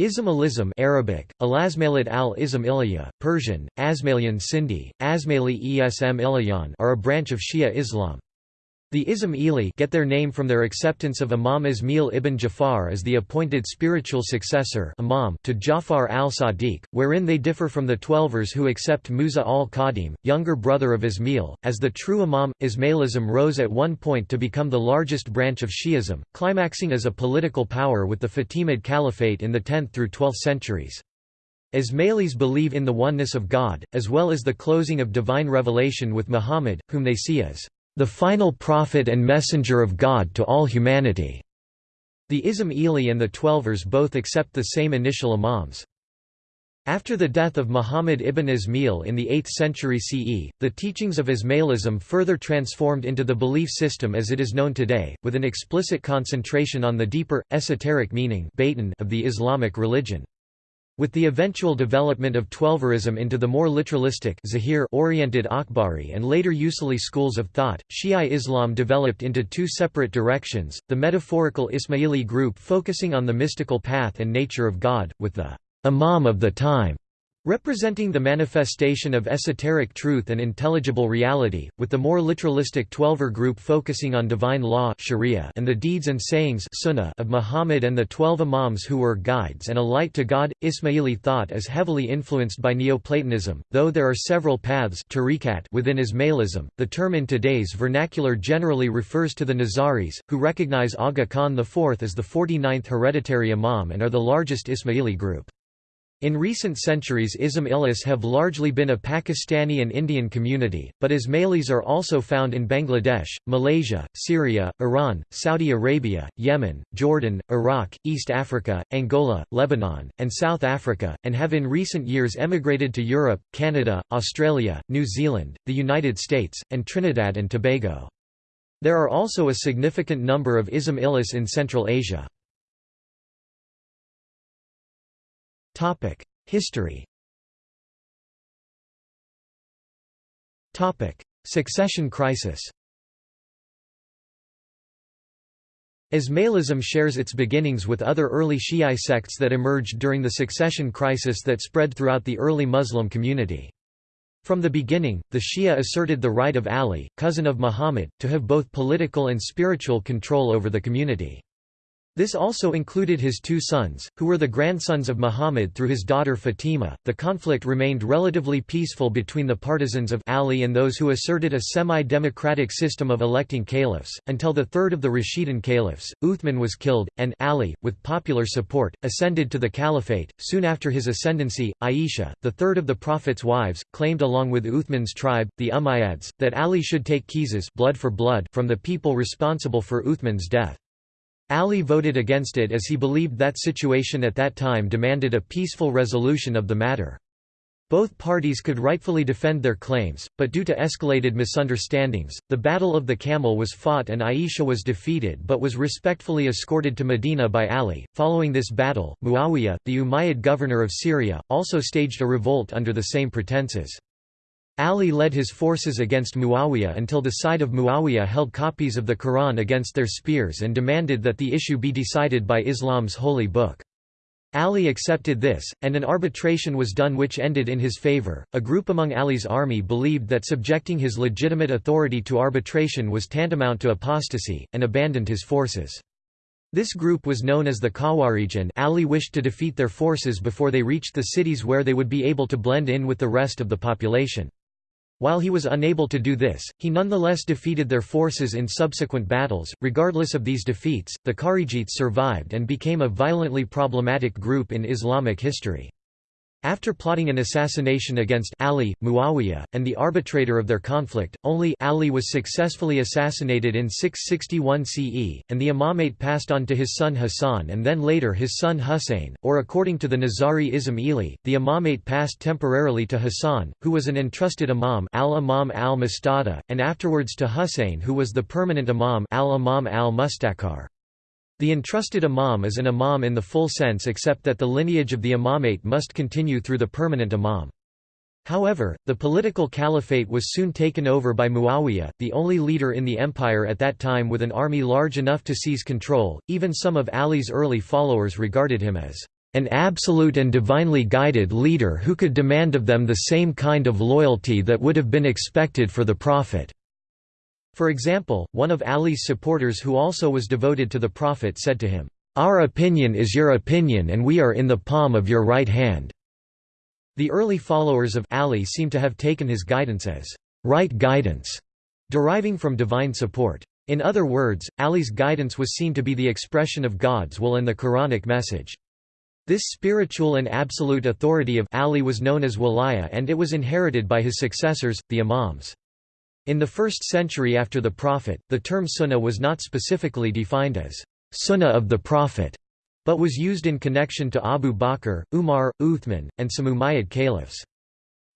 Ism al-Ism Arabic, Alasmailid al-Ism Persian, Asmalian Sindhi, Asmaili Esm are a branch of Shia Islam. The Ismaili get their name from their acceptance of Imam Ismail ibn Jafar as the appointed spiritual successor imam to Jafar al-Sadiq, wherein they differ from the Twelvers who accept Musa al-Qadim, younger brother of Ismail, as the true imam. Ismailism rose at one point to become the largest branch of Shi'ism, climaxing as a political power with the Fatimid Caliphate in the 10th through 12th centuries. Ismailis believe in the oneness of God, as well as the closing of divine revelation with Muhammad, whom they see as the final prophet and messenger of God to all humanity. The Ismaili and the Twelvers both accept the same initial imams. After the death of Muhammad ibn Ismail in the 8th century CE, the teachings of Ismailism further transformed into the belief system as it is known today, with an explicit concentration on the deeper, esoteric meaning of the Islamic religion. With the eventual development of Twelverism into the more literalistic oriented Akhbari and later Usuli schools of thought, Shia Islam developed into two separate directions, the metaphorical Ismaili group focusing on the mystical path and nature of God, with the Imam of the time Representing the manifestation of esoteric truth and intelligible reality, with the more literalistic Twelver group focusing on divine law sharia and the deeds and sayings sunnah of Muhammad and the twelve imams who were guides and a light to God. Ismaili thought is heavily influenced by Neoplatonism, though there are several paths within Ismailism. The term in today's vernacular generally refers to the Nizaris, who recognize Aga Khan IV as the 49th hereditary imam and are the largest Ismaili group. In recent centuries Ismailis have largely been a Pakistani and Indian community, but Ismailis are also found in Bangladesh, Malaysia, Syria, Iran, Saudi Arabia, Yemen, Jordan, Iraq, East Africa, Angola, Lebanon, and South Africa, and have in recent years emigrated to Europe, Canada, Australia, New Zealand, the United States, and Trinidad and Tobago. There are also a significant number of Ismailis in Central Asia. History Succession crisis Ismailism shares its beginnings with other early Shi'i sects that emerged during the succession crisis that spread throughout the early Muslim community. From the beginning, the Shia asserted the right of Ali, cousin of Muhammad, to have both political and spiritual control over the community. This also included his two sons, who were the grandsons of Muhammad through his daughter Fatima. The conflict remained relatively peaceful between the partisans of Ali and those who asserted a semi-democratic system of electing caliphs, until the third of the Rashidun caliphs, Uthman was killed, and Ali, with popular support, ascended to the caliphate. Soon after his ascendancy, Aisha, the third of the Prophet's wives, claimed along with Uthman's tribe, the Umayyads, that Ali should take qisas blood for blood from the people responsible for Uthman's death. Ali voted against it as he believed that situation at that time demanded a peaceful resolution of the matter. Both parties could rightfully defend their claims, but due to escalated misunderstandings, the Battle of the Camel was fought and Aisha was defeated but was respectfully escorted to Medina by Ali. Following this battle, Muawiyah, the Umayyad governor of Syria, also staged a revolt under the same pretenses. Ali led his forces against Muawiyah until the side of Muawiyah held copies of the Quran against their spears and demanded that the issue be decided by Islam's holy book. Ali accepted this, and an arbitration was done which ended in his favor. A group among Ali's army believed that subjecting his legitimate authority to arbitration was tantamount to apostasy, and abandoned his forces. This group was known as the Khawarij and Ali wished to defeat their forces before they reached the cities where they would be able to blend in with the rest of the population. While he was unable to do this, he nonetheless defeated their forces in subsequent battles. Regardless of these defeats, the Kharijites survived and became a violently problematic group in Islamic history. After plotting an assassination against Ali, Muawiyah, and the arbitrator of their conflict, only Ali was successfully assassinated in 661 CE, and the imamate passed on to his son Hassan and then later his son Husayn, or according to the Nizari Ismaili, the imamate passed temporarily to Hassan, who was an entrusted imam al-Imam al-Mustada, and afterwards to Husayn who was the permanent imam al-Imam al-Mustakar. The entrusted imam is an imam in the full sense except that the lineage of the imamate must continue through the permanent imam. However, the political caliphate was soon taken over by Muawiyah, the only leader in the empire at that time with an army large enough to seize control. Even some of Ali's early followers regarded him as an absolute and divinely guided leader who could demand of them the same kind of loyalty that would have been expected for the Prophet." For example, one of Ali's supporters who also was devoted to the Prophet said to him, "'Our opinion is your opinion and we are in the palm of your right hand." The early followers of Ali seem to have taken his guidance as right guidance, deriving from divine support. In other words, Ali's guidance was seen to be the expression of God's will and the Quranic message. This spiritual and absolute authority of Ali was known as Walaya and it was inherited by his successors, the Imams. In the first century after the Prophet, the term Sunnah was not specifically defined as Sunnah of the Prophet, but was used in connection to Abu Bakr, Umar, Uthman, and some Umayyad caliphs.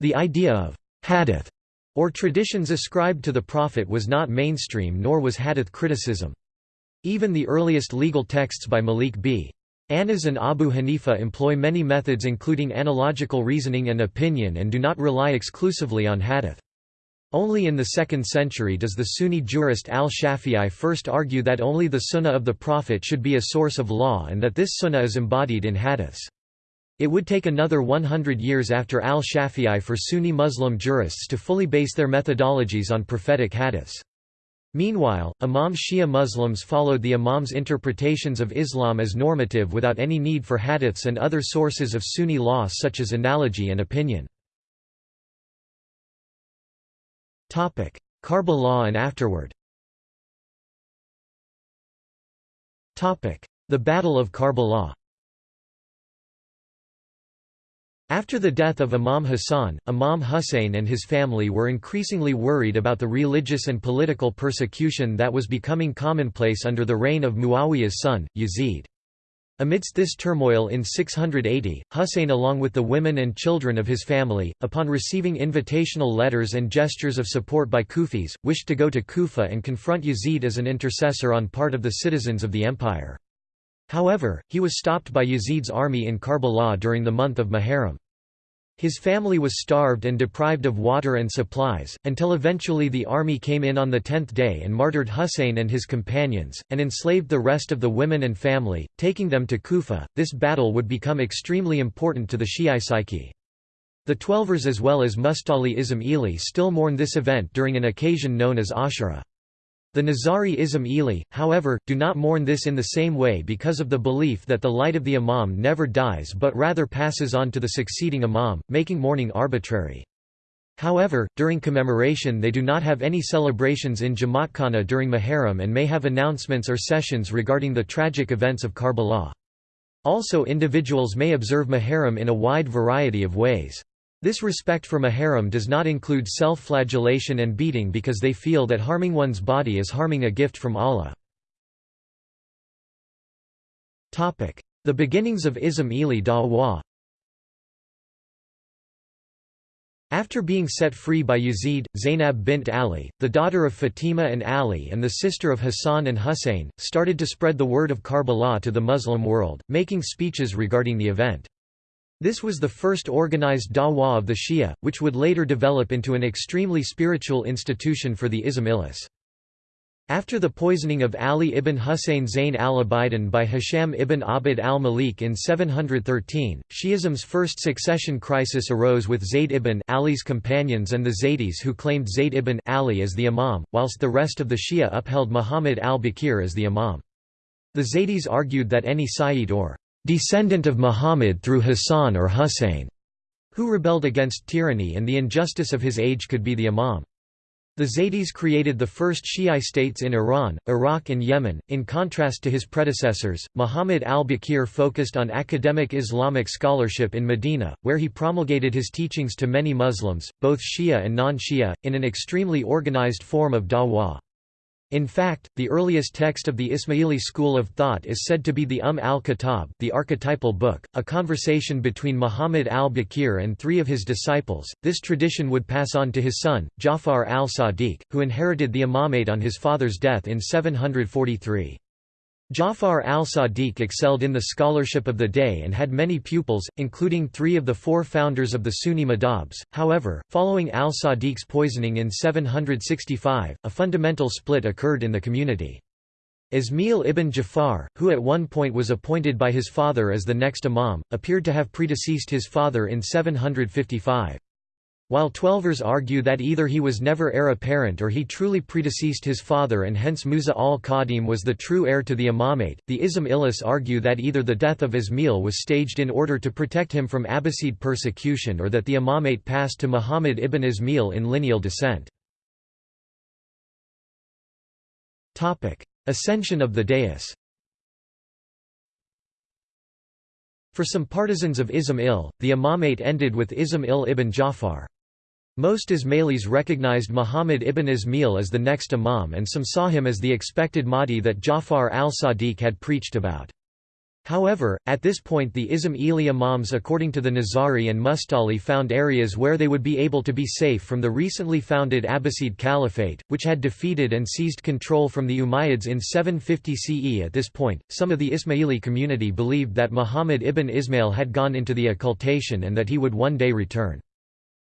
The idea of hadith or traditions ascribed to the Prophet was not mainstream nor was hadith criticism. Even the earliest legal texts by Malik b. Anas and Abu Hanifa employ many methods including analogical reasoning and opinion and do not rely exclusively on hadith. Only in the 2nd century does the Sunni jurist al-Shafi'i first argue that only the sunnah of the Prophet should be a source of law and that this sunnah is embodied in hadiths. It would take another 100 years after al-Shafi'i for Sunni Muslim jurists to fully base their methodologies on prophetic hadiths. Meanwhile, Imam Shia Muslims followed the Imam's interpretations of Islam as normative without any need for hadiths and other sources of Sunni law such as analogy and opinion. Karbala and afterward. The Battle of Karbala After the death of Imam Hassan, Imam Hussein and his family were increasingly worried about the religious and political persecution that was becoming commonplace under the reign of Muawiyah's son, Yazid. Amidst this turmoil in 680, Husayn along with the women and children of his family, upon receiving invitational letters and gestures of support by Kufis, wished to go to Kufa and confront Yazid as an intercessor on part of the citizens of the empire. However, he was stopped by Yazid's army in Karbala during the month of Muharram. His family was starved and deprived of water and supplies, until eventually the army came in on the tenth day and martyred Husayn and his companions, and enslaved the rest of the women and family, taking them to Kufa. This battle would become extremely important to the Shi'i psyche. The Twelvers as well as Mustali Ismaili still mourn this event during an occasion known as Ashura. The Nizari Ismaili, however, do not mourn this in the same way because of the belief that the light of the Imam never dies but rather passes on to the succeeding Imam, making mourning arbitrary. However, during commemoration they do not have any celebrations in Jamaatkhana during Muharram and may have announcements or sessions regarding the tragic events of Karbala. Also individuals may observe Muharram in a wide variety of ways. This respect for Muharram does not include self-flagellation and beating because they feel that harming one's body is harming a gift from Allah. The beginnings of Ismaili Da'wah After being set free by Yazid, Zainab bint Ali, the daughter of Fatima and Ali and the sister of Hassan and Hussein, started to spread the word of Karbala to the Muslim world, making speeches regarding the event. This was the first organized dawah of the Shia, which would later develop into an extremely spiritual institution for the Ismailis. After the poisoning of Ali ibn Husayn Zayn al-Abidin by Hisham ibn Abd al-Malik in 713, Shi'ism's first succession crisis arose with Zayd ibn Ali's companions and the Zaydis who claimed Zayd ibn Ali as the Imam, whilst the rest of the Shia upheld Muhammad al-Baqir as the Imam. The Zaydis argued that any Sayyid or descendant of Muhammad through Hassan or Hussein, who rebelled against tyranny and the injustice of his age could be the Imam. The Zaydis created the first Shi'i states in Iran, Iraq and Yemen. In contrast to his predecessors, Muhammad al-Baqir focused on academic Islamic scholarship in Medina, where he promulgated his teachings to many Muslims, both Shia and non-Shia, in an extremely organized form of dawah. In fact, the earliest text of the Ismaili school of thought is said to be the Umm al-Kitab the archetypal book, a conversation between Muhammad al-Baqir and three of his disciples. This tradition would pass on to his son, Ja'far al-Sadiq, who inherited the imamate on his father's death in 743. Ja'far al-Sadiq excelled in the scholarship of the day and had many pupils, including three of the four founders of the Sunni madhabs. However, following al-Sadiq's poisoning in 765, a fundamental split occurred in the community. Ismail ibn Jafar, who at one point was appointed by his father as the next imam, appeared to have predeceased his father in 755. While Twelvers argue that either he was never heir apparent or he truly predeceased his father and hence Musa al-Qadim was the true heir to the imamate, the Ismailis argue that either the death of Ismail was staged in order to protect him from Abbasid persecution or that the imamate passed to Muhammad ibn Ismail in lineal descent. Ascension of the dais For some partisans of Ismail, the imamate ended with Ismail ibn Jafar. Most Ismailis recognized Muhammad ibn Ismail as the next imam and some saw him as the expected Mahdi that Jafar al-Sadiq had preached about. However, at this point the Ismaili imams according to the Nizari and Mustali found areas where they would be able to be safe from the recently founded Abbasid Caliphate, which had defeated and seized control from the Umayyads in 750 CE at this point. Some of the Ismaili community believed that Muhammad ibn Ismail had gone into the occultation and that he would one day return.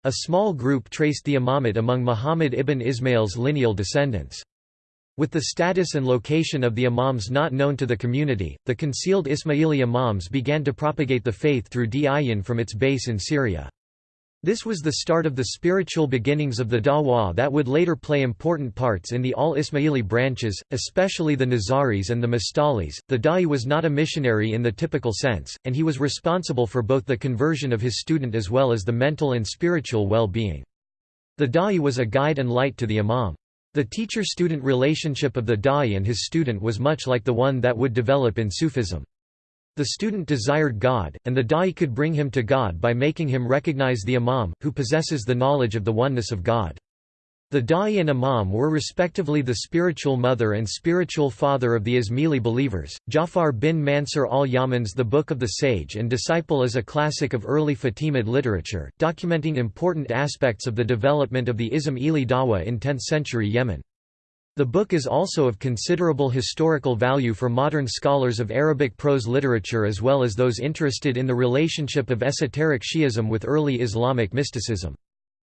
A small group traced the imamate among Muhammad ibn Ismail's lineal descendants. With the status and location of the imams not known to the community, the concealed Ismaili imams began to propagate the faith through Diyyan from its base in Syria. This was the start of the spiritual beginnings of the Dawah that would later play important parts in the al-Ismaili branches, especially the Nizaris and the Mustalis. The Da'i was not a missionary in the typical sense, and he was responsible for both the conversion of his student as well as the mental and spiritual well-being. The Da'i was a guide and light to the Imam. The teacher-student relationship of the Da'i and his student was much like the one that would develop in Sufism. The student desired God, and the da'i could bring him to God by making him recognize the imam, who possesses the knowledge of the oneness of God. The da'i and imam were respectively the spiritual mother and spiritual father of the Ismaili believers. Jafar bin Mansur al-Yaman's The Book of the Sage and Disciple is a classic of early Fatimid literature, documenting important aspects of the development of the Ismaili Dawa in 10th-century Yemen. The book is also of considerable historical value for modern scholars of Arabic prose literature as well as those interested in the relationship of esoteric Shi'ism with early Islamic mysticism.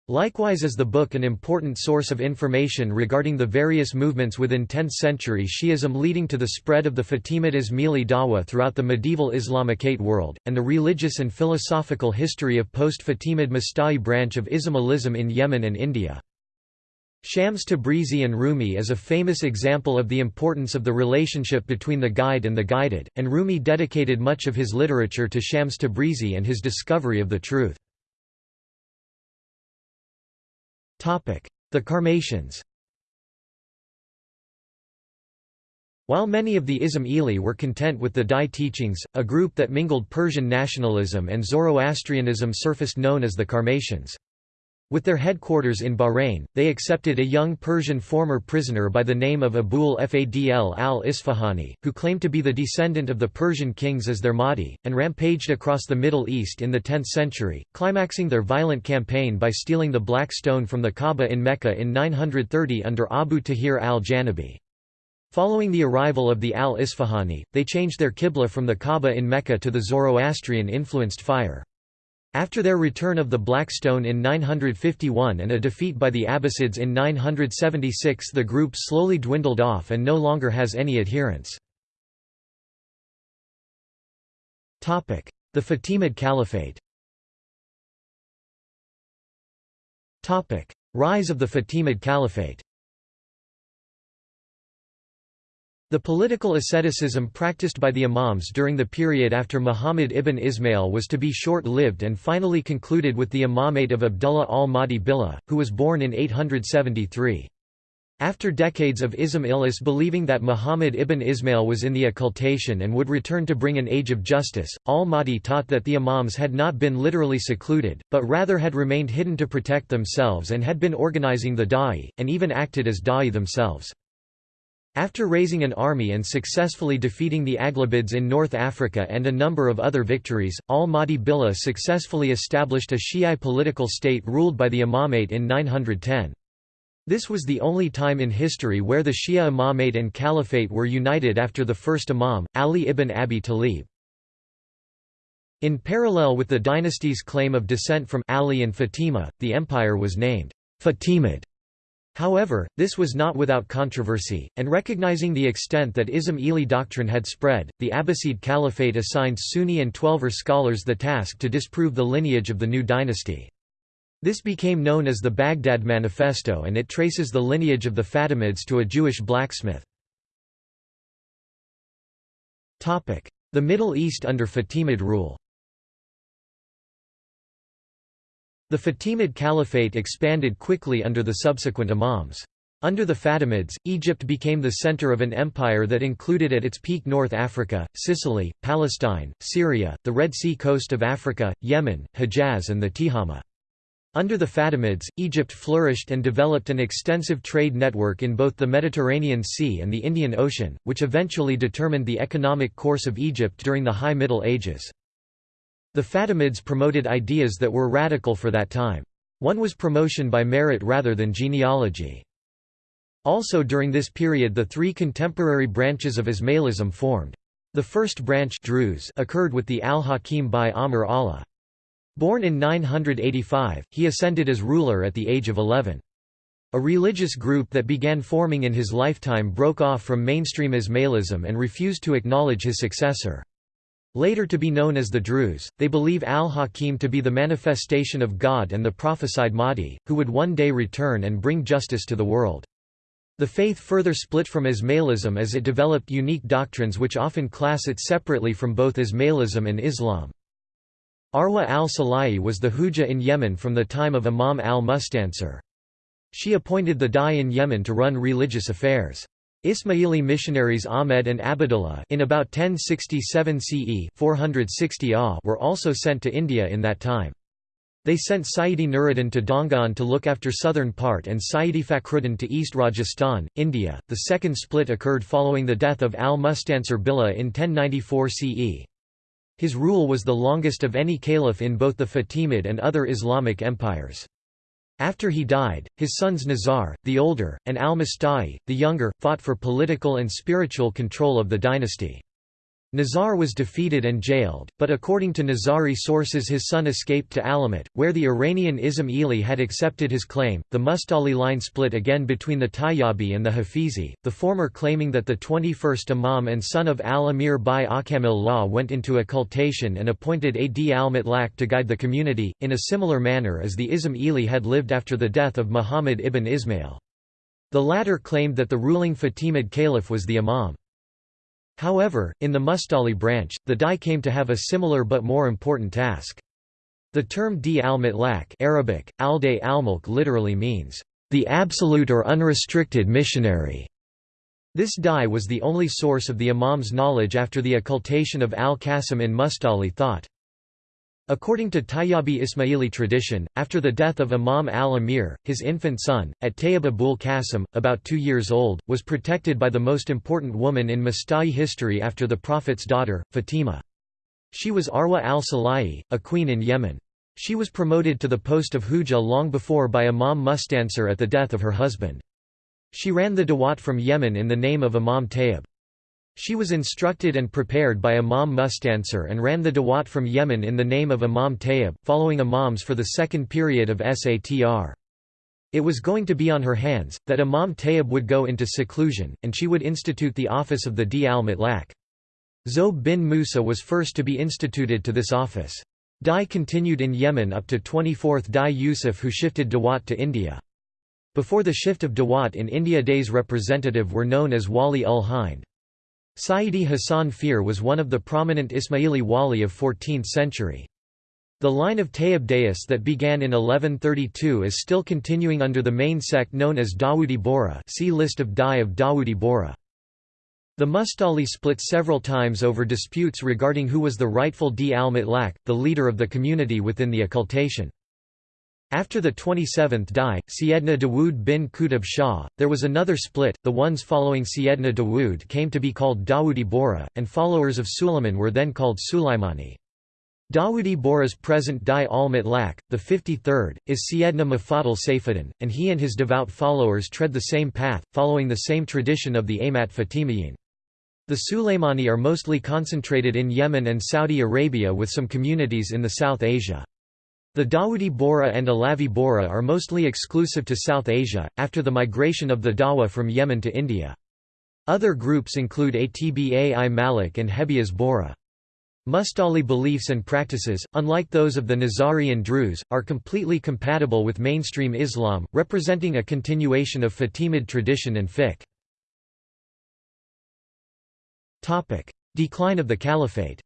Likewise is the book an important source of information regarding the various movements within 10th-century Shi'ism leading to the spread of the Fatimid Ismaili Dawa throughout the medieval Islamicate world, and the religious and philosophical history of post-Fatimid Musta'li branch of Ismailism in Yemen and India. Shams Tabrizi and Rumi is a famous example of the importance of the relationship between the guide and the guided, and Rumi dedicated much of his literature to Shams Tabrizi and his discovery of the truth. The Karmatians While many of the Ismaili were content with the Da'i teachings, a group that mingled Persian nationalism and Zoroastrianism surfaced known as the Karmatians. With their headquarters in Bahrain, they accepted a young Persian former prisoner by the name of Abul Fadl al-Isfahani, who claimed to be the descendant of the Persian kings as their Mahdi, and rampaged across the Middle East in the 10th century, climaxing their violent campaign by stealing the Black Stone from the Kaaba in Mecca in 930 under Abu Tahir al-Janabi. Following the arrival of the al-Isfahani, they changed their Qibla from the Kaaba in Mecca to the Zoroastrian-influenced fire. After their return of the Black Stone in 951 and a defeat by the Abbasids in 976 the group slowly dwindled off and no longer has any adherents. The Fatimid Caliphate Rise of the Fatimid Caliphate The political asceticism practiced by the imams during the period after Muhammad ibn Ismail was to be short-lived and finally concluded with the imamate of Abdullah al-Mahdi Billah, who was born in 873. After decades of Ismailis believing that Muhammad ibn Ismail was in the occultation and would return to bring an age of justice, al-Mahdi taught that the imams had not been literally secluded, but rather had remained hidden to protect themselves and had been organizing the da'i, and even acted as da'i themselves. After raising an army and successfully defeating the Aghlabids in North Africa and a number of other victories, al-Mahdi Billah successfully established a Shi'i political state ruled by the imamate in 910. This was the only time in history where the Shia imamate and caliphate were united after the first imam, Ali ibn Abi Talib. In parallel with the dynasty's claim of descent from Ali and Fatima, the empire was named Fatimid However, this was not without controversy, and recognizing the extent that Ismaili doctrine had spread, the Abbasid Caliphate assigned Sunni and Twelver scholars the task to disprove the lineage of the new dynasty. This became known as the Baghdad Manifesto and it traces the lineage of the Fatimids to a Jewish blacksmith. The Middle East under Fatimid rule The Fatimid Caliphate expanded quickly under the subsequent imams. Under the Fatimids, Egypt became the center of an empire that included at its peak North Africa, Sicily, Palestine, Syria, the Red Sea coast of Africa, Yemen, Hejaz and the Tihama. Under the Fatimids, Egypt flourished and developed an extensive trade network in both the Mediterranean Sea and the Indian Ocean, which eventually determined the economic course of Egypt during the High Middle Ages. The Fatimids promoted ideas that were radical for that time. One was promotion by merit rather than genealogy. Also during this period the three contemporary branches of Ismailism formed. The first branch Druze occurred with the al-Hakim by Amr Allah. Born in 985, he ascended as ruler at the age of 11. A religious group that began forming in his lifetime broke off from mainstream Ismailism and refused to acknowledge his successor. Later to be known as the Druze, they believe al-Hakim to be the manifestation of God and the prophesied Mahdi, who would one day return and bring justice to the world. The faith further split from Ismailism as it developed unique doctrines which often class it separately from both Ismailism and Islam. Arwa al-Sulayhi was the Hujah in Yemen from the time of Imam al-Mustansir. She appointed the Dai in Yemen to run religious affairs. Ismaili missionaries Ahmed and Abdullah in about 1067 CE 460 AH were also sent to India in that time. They sent Sayyidi Nuruddin to Dongan to look after southern part and Sayyidi Fakhruddin to East Rajasthan, India. The second split occurred following the death of al-Mustansir Billah in 1094 CE. His rule was the longest of any caliph in both the Fatimid and other Islamic empires. After he died, his sons Nizar, the older, and al-Musta'li, the younger, fought for political and spiritual control of the dynasty. Nizar was defeated and jailed, but according to Nizari sources his son escaped to Alamut, where the Iranian Ism had accepted his claim. The Mustali line split again between the Tayyabi and the Hafizi, the former claiming that the 21st Imam and son of al-Amir by Akamil Law went into occultation and appointed Ad al-Mutlaq to guide the community, in a similar manner as the Ism had lived after the death of Muhammad ibn Ismail. The latter claimed that the ruling Fatimid caliph was the Imam. However, in the Mustali branch, the Dai came to have a similar but more important task. The term di al-Mutlaq Arabic, al al-mulk literally means, the absolute or unrestricted missionary. This Dai was the only source of the Imam's knowledge after the occultation of al-Qasim in Mustali thought. According to Tayyabi Ismaili tradition, after the death of Imam al-Amir, his infant son, at Tayyib abul Qasim, about two years old, was protected by the most important woman in Musta'li history after the Prophet's daughter, Fatima. She was Arwa al-Sulayhi, a queen in Yemen. She was promoted to the post of Hujah long before by Imam Mustansir at the death of her husband. She ran the Dawat from Yemen in the name of Imam Tayyib. She was instructed and prepared by Imam Mustansir and ran the Dawat from Yemen in the name of Imam Tayyib, following Imams for the second period of Satr. It was going to be on her hands, that Imam Tayyib would go into seclusion, and she would institute the office of the Di al-Mutlaq. Zob bin Musa was first to be instituted to this office. Dai continued in Yemen up to 24th Dai Yusuf who shifted Dawat to India. Before the shift of Dawat in India Dai's representative were known as Wali ul Hind. Sayyidi Hassan Fir was one of the prominent Ismaili wali of 14th century. The line of Tayyib that began in 1132 is still continuing under the main sect known as Dawoodi Bohra see List of Dai of Dawoodi Bohra. The Mustali split several times over disputes regarding who was the rightful Di al-Mutlaq, the leader of the community within the occultation. After the 27th Dai, Syedna Dawood bin Qutb Shah, there was another split, the ones following Syedna Dawood came to be called Dawoodi Bohra, and followers of Suleiman were then called Sulaimani. Dawoodi Bohra's present Dai al-Mutlaq, the 53rd, is Syedna Mufaddal Saifuddin, and he and his devout followers tread the same path, following the same tradition of the Amat Fatimiyin. The Sulaimani are mostly concentrated in Yemen and Saudi Arabia with some communities in the South Asia. The Dawoodi Bohra and Alavi Bohra are mostly exclusive to South Asia, after the migration of the Dawa from Yemen to India. Other groups include Atba-i Malik and Hebias Bohra. Mustali beliefs and practices, unlike those of the Nizari and Druze, are completely compatible with mainstream Islam, representing a continuation of Fatimid tradition and fiqh. Decline of the Caliphate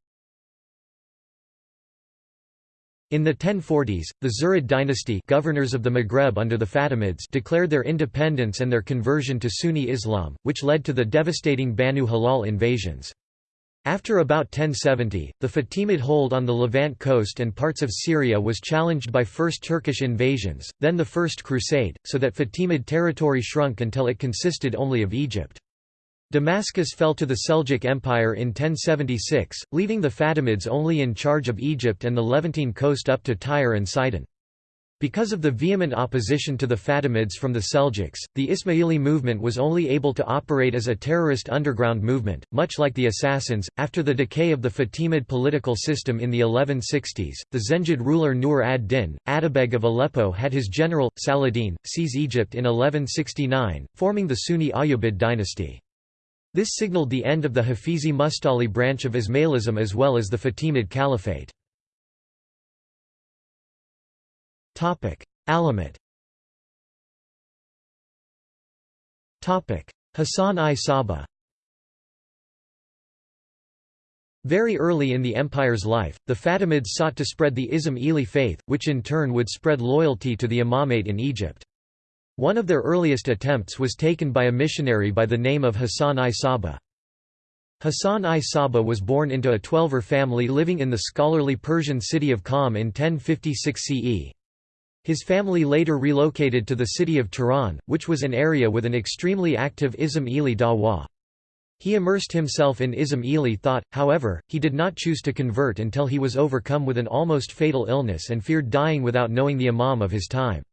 In the 1040s, the Zirid dynasty governors of the Maghreb under the Fatimids declared their independence and their conversion to Sunni Islam, which led to the devastating Banu Hilal invasions. After about 1070, the Fatimid hold on the Levant coast and parts of Syria was challenged by first Turkish invasions, then the First Crusade, so that Fatimid territory shrunk until it consisted only of Egypt. Damascus fell to the Seljuk Empire in 1076, leaving the Fatimids only in charge of Egypt and the Levantine coast up to Tyre and Sidon. Because of the vehement opposition to the Fatimids from the Seljuks, the Ismaili movement was only able to operate as a terrorist underground movement, much like the Assassins. After the decay of the Fatimid political system in the 1160s, the Zengid ruler Nur ad-Din, Atabeg of Aleppo had his general, Saladin, seize Egypt in 1169, forming the Sunni Ayyubid dynasty. This signaled the end of the Hafizi Mustali branch of Ismailism as well as the Fatimid Caliphate. Alamut Hassan-i Sabbah Very early in the empire's life, the Fatimids sought to spread the Ismaili faith, which in turn would spread loyalty to the imamate in Egypt. One of their earliest attempts was taken by a missionary by the name of Hassan-i Sabbah. Hassan I Saba was born into a Twelver family living in the scholarly Persian city of Qom in 1056 CE. His family later relocated to the city of Tehran, which was an area with an extremely active Ismaili Dawa. He immersed himself in Ismaili thought, however, he did not choose to convert until he was overcome with an almost fatal illness and feared dying without knowing the imam of his time.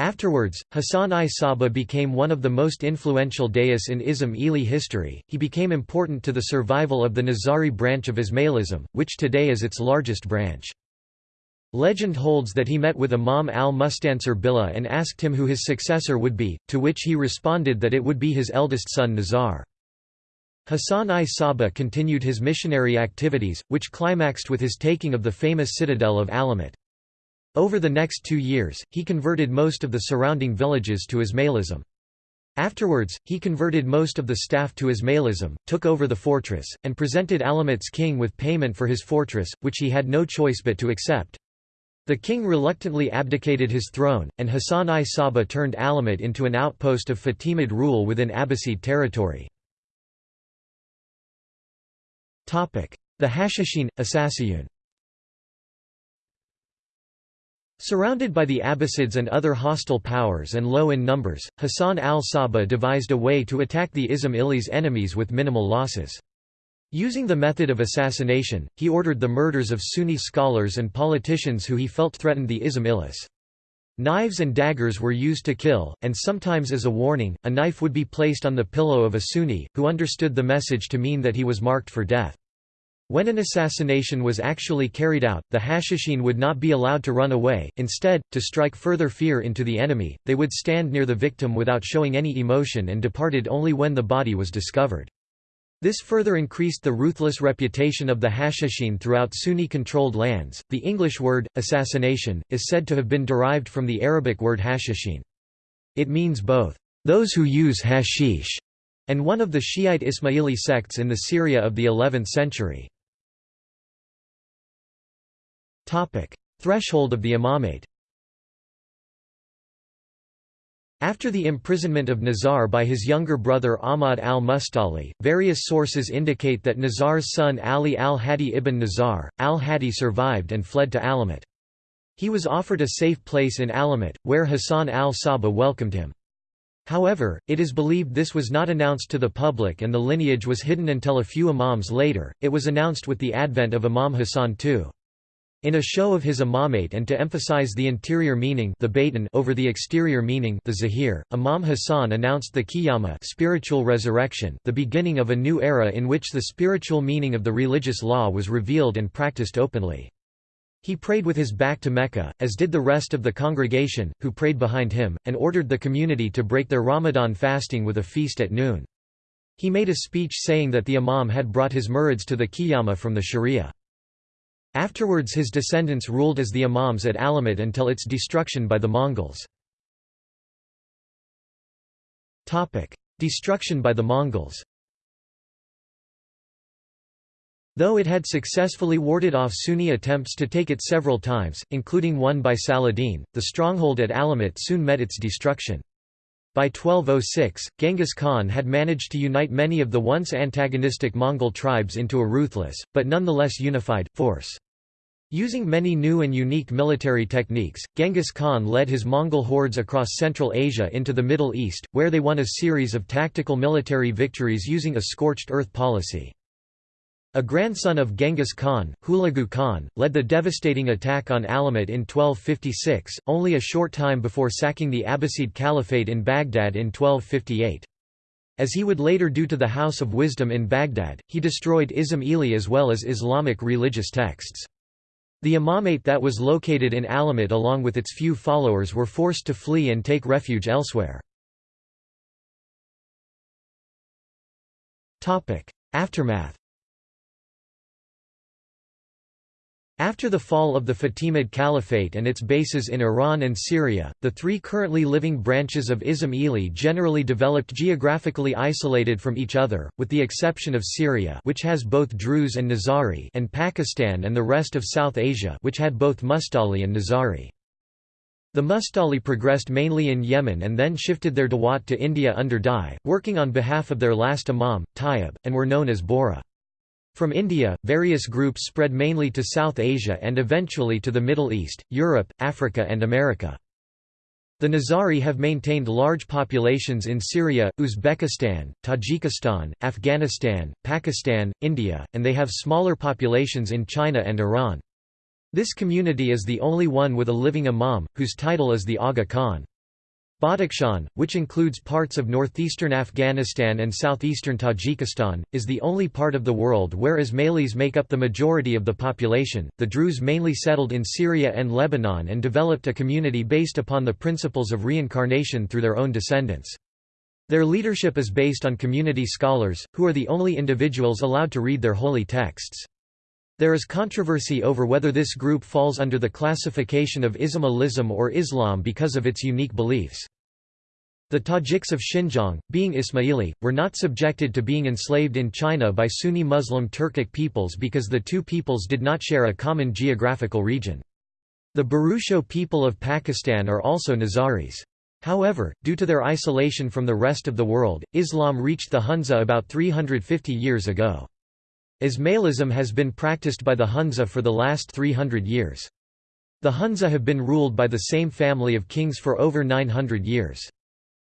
Afterwards, Hassan-i Sabbah became one of the most influential dais in Ismaili history. He became important to the survival of the Nizari branch of Ismailism, which today is its largest branch. Legend holds that he met with Imam al-Mustansir Billah and asked him who his successor would be, to which he responded that it would be his eldest son Nizar. Hassan-i Sabbah continued his missionary activities, which climaxed with his taking of the famous citadel of Alamut. Over the next two years, he converted most of the surrounding villages to Ismailism. Afterwards, he converted most of the staff to Ismailism, took over the fortress, and presented Alamut's king with payment for his fortress, which he had no choice but to accept. The king reluctantly abdicated his throne, and Hassan-i Sabbah turned Alamut into an outpost of Fatimid rule within Abbasid territory. The Hashashin, Assassiyun Surrounded by the Abbasids and other hostile powers and low in numbers, Hassan al-Sabah devised a way to attack the Ismaili's enemies with minimal losses. Using the method of assassination, he ordered the murders of Sunni scholars and politicians who he felt threatened the Ismailis. Knives and daggers were used to kill, and sometimes as a warning, a knife would be placed on the pillow of a Sunni, who understood the message to mean that he was marked for death. When an assassination was actually carried out, the Hashishin would not be allowed to run away, instead, to strike further fear into the enemy, they would stand near the victim without showing any emotion and departed only when the body was discovered. This further increased the ruthless reputation of the Hashishin throughout Sunni-controlled lands. The English word, assassination, is said to have been derived from the Arabic word Hashishin. It means both, those who use hashish, and one of the Shiite Ismaili sects in the Syria of the 11th century. Threshold of the imamate After the imprisonment of Nizar by his younger brother Ahmad al-Mustali, various sources indicate that Nizar's son Ali al-Hadi ibn Nizar, al-Hadi survived and fled to Alamut. He was offered a safe place in Alamut, where Hassan al-Saba welcomed him. However, it is believed this was not announced to the public and the lineage was hidden until a few imams later, it was announced with the advent of Imam Hassan II. In a show of his imamate and to emphasize the interior meaning the over the exterior meaning the zahir, Imam Hassan announced the qiyamah spiritual resurrection the beginning of a new era in which the spiritual meaning of the religious law was revealed and practiced openly. He prayed with his back to Mecca, as did the rest of the congregation, who prayed behind him, and ordered the community to break their Ramadan fasting with a feast at noon. He made a speech saying that the Imam had brought his murids to the Qiyamah from the Sharia. Afterwards his descendants ruled as the Imams at Alamut until its destruction by the Mongols. Destruction by the Mongols Though it had successfully warded off Sunni attempts to take it several times, including one by Saladin, the stronghold at Alamut soon met its destruction. By 1206, Genghis Khan had managed to unite many of the once antagonistic Mongol tribes into a ruthless, but nonetheless unified, force. Using many new and unique military techniques, Genghis Khan led his Mongol hordes across Central Asia into the Middle East, where they won a series of tactical military victories using a scorched earth policy. A grandson of Genghis Khan, Hulagu Khan, led the devastating attack on Alamut in 1256, only a short time before sacking the Abbasid Caliphate in Baghdad in 1258. As he would later do to the House of Wisdom in Baghdad, he destroyed Ismaili as well as Islamic religious texts. The imamate that was located in Alamut along with its few followers were forced to flee and take refuge elsewhere. Aftermath After the fall of the Fatimid Caliphate and its bases in Iran and Syria, the three currently living branches of Ismaili generally developed geographically isolated from each other, with the exception of Syria which has both Druze and Nizari and Pakistan and the rest of South Asia which had both Mustali and Nizari. The Mustali progressed mainly in Yemen and then shifted their Dawat to India under Dai, working on behalf of their last imam, Tayyib, and were known as Bohra. From India, various groups spread mainly to South Asia and eventually to the Middle East, Europe, Africa and America. The Nizari have maintained large populations in Syria, Uzbekistan, Tajikistan, Afghanistan, Pakistan, India, and they have smaller populations in China and Iran. This community is the only one with a living imam, whose title is the Aga Khan. Badakhshan, which includes parts of northeastern Afghanistan and southeastern Tajikistan, is the only part of the world where Ismailis make up the majority of the population. The Druze mainly settled in Syria and Lebanon and developed a community based upon the principles of reincarnation through their own descendants. Their leadership is based on community scholars, who are the only individuals allowed to read their holy texts. There is controversy over whether this group falls under the classification of Ismailism or Islam because of its unique beliefs. The Tajiks of Xinjiang, being Ismaili, were not subjected to being enslaved in China by Sunni Muslim Turkic peoples because the two peoples did not share a common geographical region. The Burusho people of Pakistan are also Nizaris. However, due to their isolation from the rest of the world, Islam reached the Hunza about 350 years ago. Ismailism has been practiced by the Hunza for the last 300 years. The Hunza have been ruled by the same family of kings for over 900 years.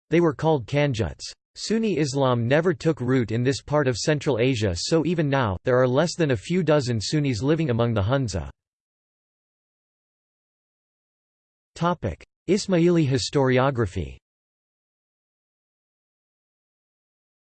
They were called Kanjuts. Sunni Islam never took root in this part of Central Asia so even now, there are less than a few dozen Sunnis living among the Hunza. Ismaili historiography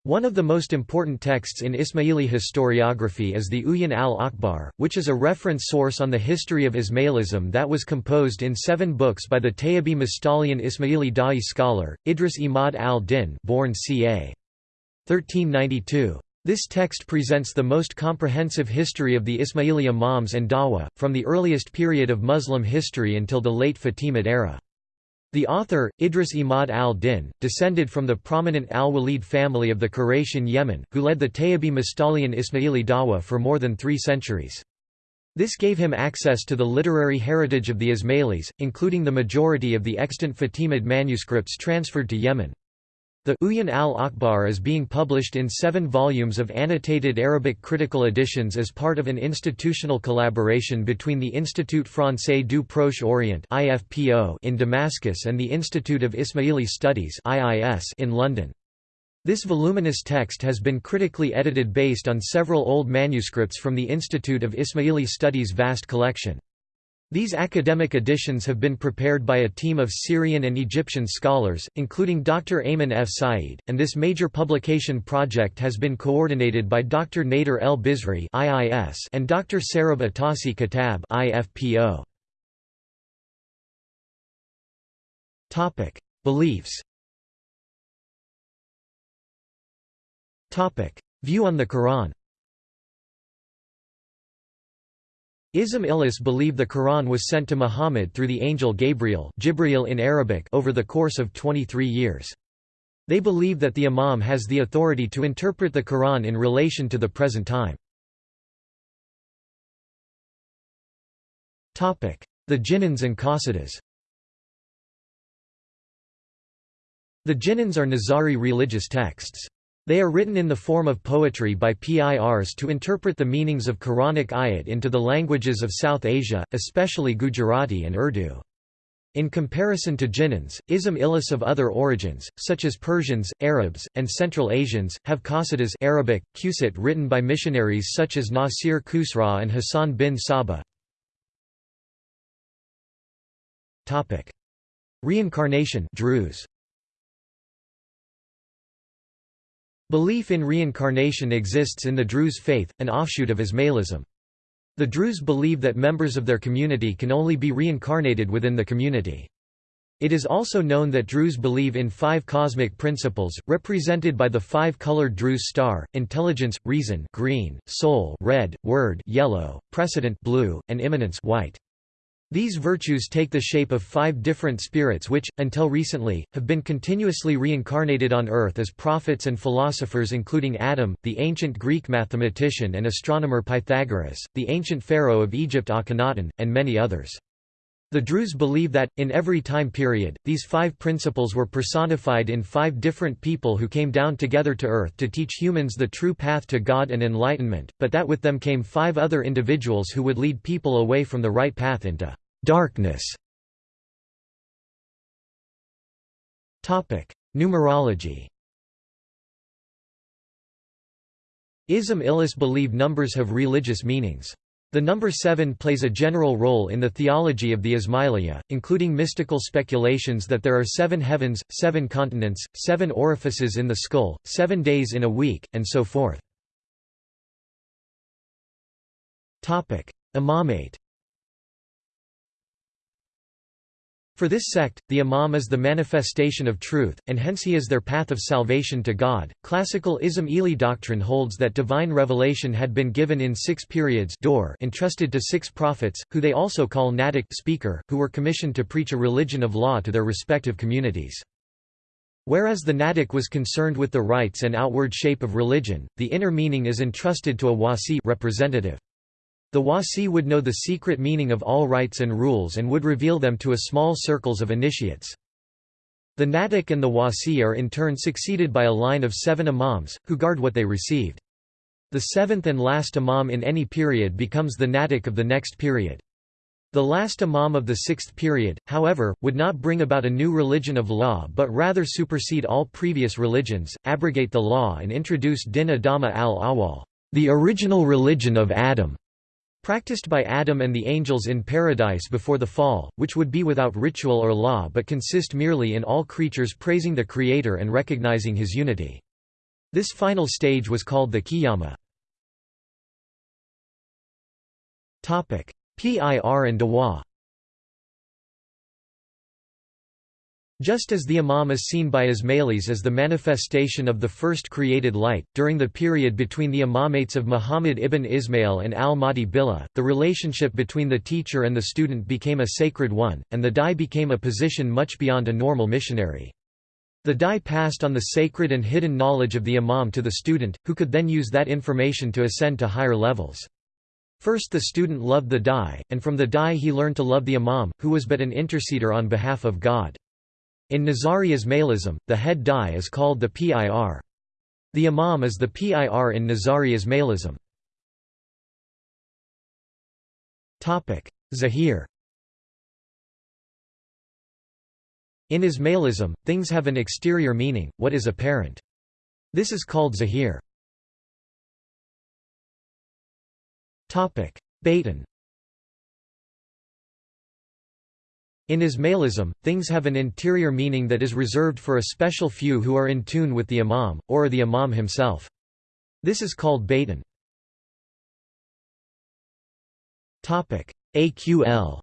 One of the most important texts in Ismaili historiography is the Uyun al-Akhbar, which is a reference source on the history of Ismailism that was composed in seven books by the Tayyibi Mustalian Ismaili Da'i scholar, Idris Imad al-Din born ca. 1392. This text presents the most comprehensive history of the Ismaili imams and Dawa, from the earliest period of Muslim history until the late Fatimid era. The author, Idris Imad al-Din, descended from the prominent al-Walid family of the Quraysh Yemen, who led the Tayyibi Mustalian Ismaili Dawa for more than three centuries. This gave him access to the literary heritage of the Ismailis, including the majority of the extant Fatimid manuscripts transferred to Yemen. The Uyun al-Akhbar is being published in seven volumes of annotated Arabic critical editions as part of an institutional collaboration between the Institut Français du Proche-Orient in Damascus and the Institute of Ismaili Studies in London. This voluminous text has been critically edited based on several old manuscripts from the Institute of Ismaili Studies' vast collection. These academic editions have been prepared by a team of Syrian and Egyptian scholars, including Dr. Ayman F. Said, and this major publication project has been coordinated by Dr. Nader El Bizri and Dr. Sarab Atasi Kitab Beliefs View on the Quran Ism Ilis believe the Quran was sent to Muhammad through the angel Gabriel Jibreel in Arabic over the course of 23 years. They believe that the Imam has the authority to interpret the Quran in relation to the present time. The Jinans and Qasidas The Jinans are Nizari religious texts. They are written in the form of poetry by PIRs to interpret the meanings of Quranic ayat into the languages of South Asia, especially Gujarati and Urdu. In comparison to Ginans, Ism Ilis of other origins, such as Persians, Arabs, and Central Asians, have qasidas Arabic, Qusit written by missionaries such as Nasir Khusraw and Hassan bin Sabah. Reincarnation Druze. Belief in reincarnation exists in the Druze faith, an offshoot of Ismailism. The Druze believe that members of their community can only be reincarnated within the community. It is also known that Druze believe in five cosmic principles, represented by the five-colored Druze star, intelligence, reason green, soul red, word yellow, precedent blue, and immanence white. These virtues take the shape of five different spirits which, until recently, have been continuously reincarnated on earth as prophets and philosophers including Adam, the ancient Greek mathematician and astronomer Pythagoras, the ancient pharaoh of Egypt Akhenaten, and many others. The Druze believe that, in every time period, these five principles were personified in five different people who came down together to earth to teach humans the true path to God and enlightenment, but that with them came five other individuals who would lead people away from the right path into darkness. Numerology Ismailis believe numbers have religious meanings. The number seven plays a general role in the theology of the Ismailiyya, including mystical speculations that there are seven heavens, seven continents, seven orifices in the skull, seven days in a week, and so forth. Imamate For this sect, the Imam is the manifestation of truth, and hence he is their path of salvation to God. Classical Ismaili doctrine holds that divine revelation had been given in six periods entrusted to six prophets, who they also call Natiq speaker, who were commissioned to preach a religion of law to their respective communities. Whereas the Natiq was concerned with the rites and outward shape of religion, the inner meaning is entrusted to a wasi representative. The Wasi would know the secret meaning of all rites and rules and would reveal them to a small circles of initiates. The Natiq and the Wasi are in turn succeeded by a line of seven imams, who guard what they received. The seventh and last imam in any period becomes the Natiq of the next period. The last imam of the sixth period, however, would not bring about a new religion of law but rather supersede all previous religions, abrogate the law and introduce din adama al-awwal, the original religion of Adam practiced by Adam and the angels in paradise before the fall, which would be without ritual or law but consist merely in all creatures praising the Creator and recognizing His unity. This final stage was called the Qiyamah. Pir and Dawa Just as the Imam is seen by Ismailis as the manifestation of the first created light, during the period between the imamates of Muhammad ibn Ismail and al-Mahdi Billah, the relationship between the teacher and the student became a sacred one, and the dai became a position much beyond a normal missionary. The dai passed on the sacred and hidden knowledge of the Imam to the student, who could then use that information to ascend to higher levels. First the student loved the dai, and from the dai he learned to love the Imam, who was but an interceder on behalf of God. In Nizari Ismailism, the head dai is called the Pir. The imam is the Pir in Nizari Ismailism. Zahir In Ismailism, things have an exterior meaning, what is apparent. This is called zahir. Batin In Ismailism, things have an interior meaning that is reserved for a special few who are in tune with the imam, or the imam himself. This is called batin. AQL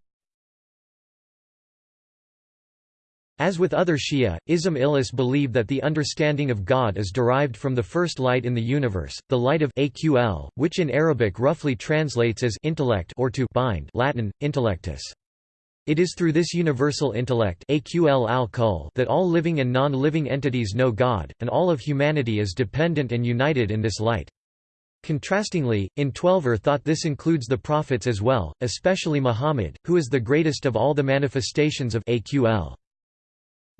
As with other Shia, Ismailis believe that the understanding of God is derived from the first light in the universe, the light of AQL, which in Arabic roughly translates as intellect or to bind Latin, intellectus. It is through this universal intellect that all living and non-living entities know God, and all of humanity is dependent and united in this light. Contrastingly, in Twelver thought this includes the prophets as well, especially Muhammad, who is the greatest of all the manifestations of AQL.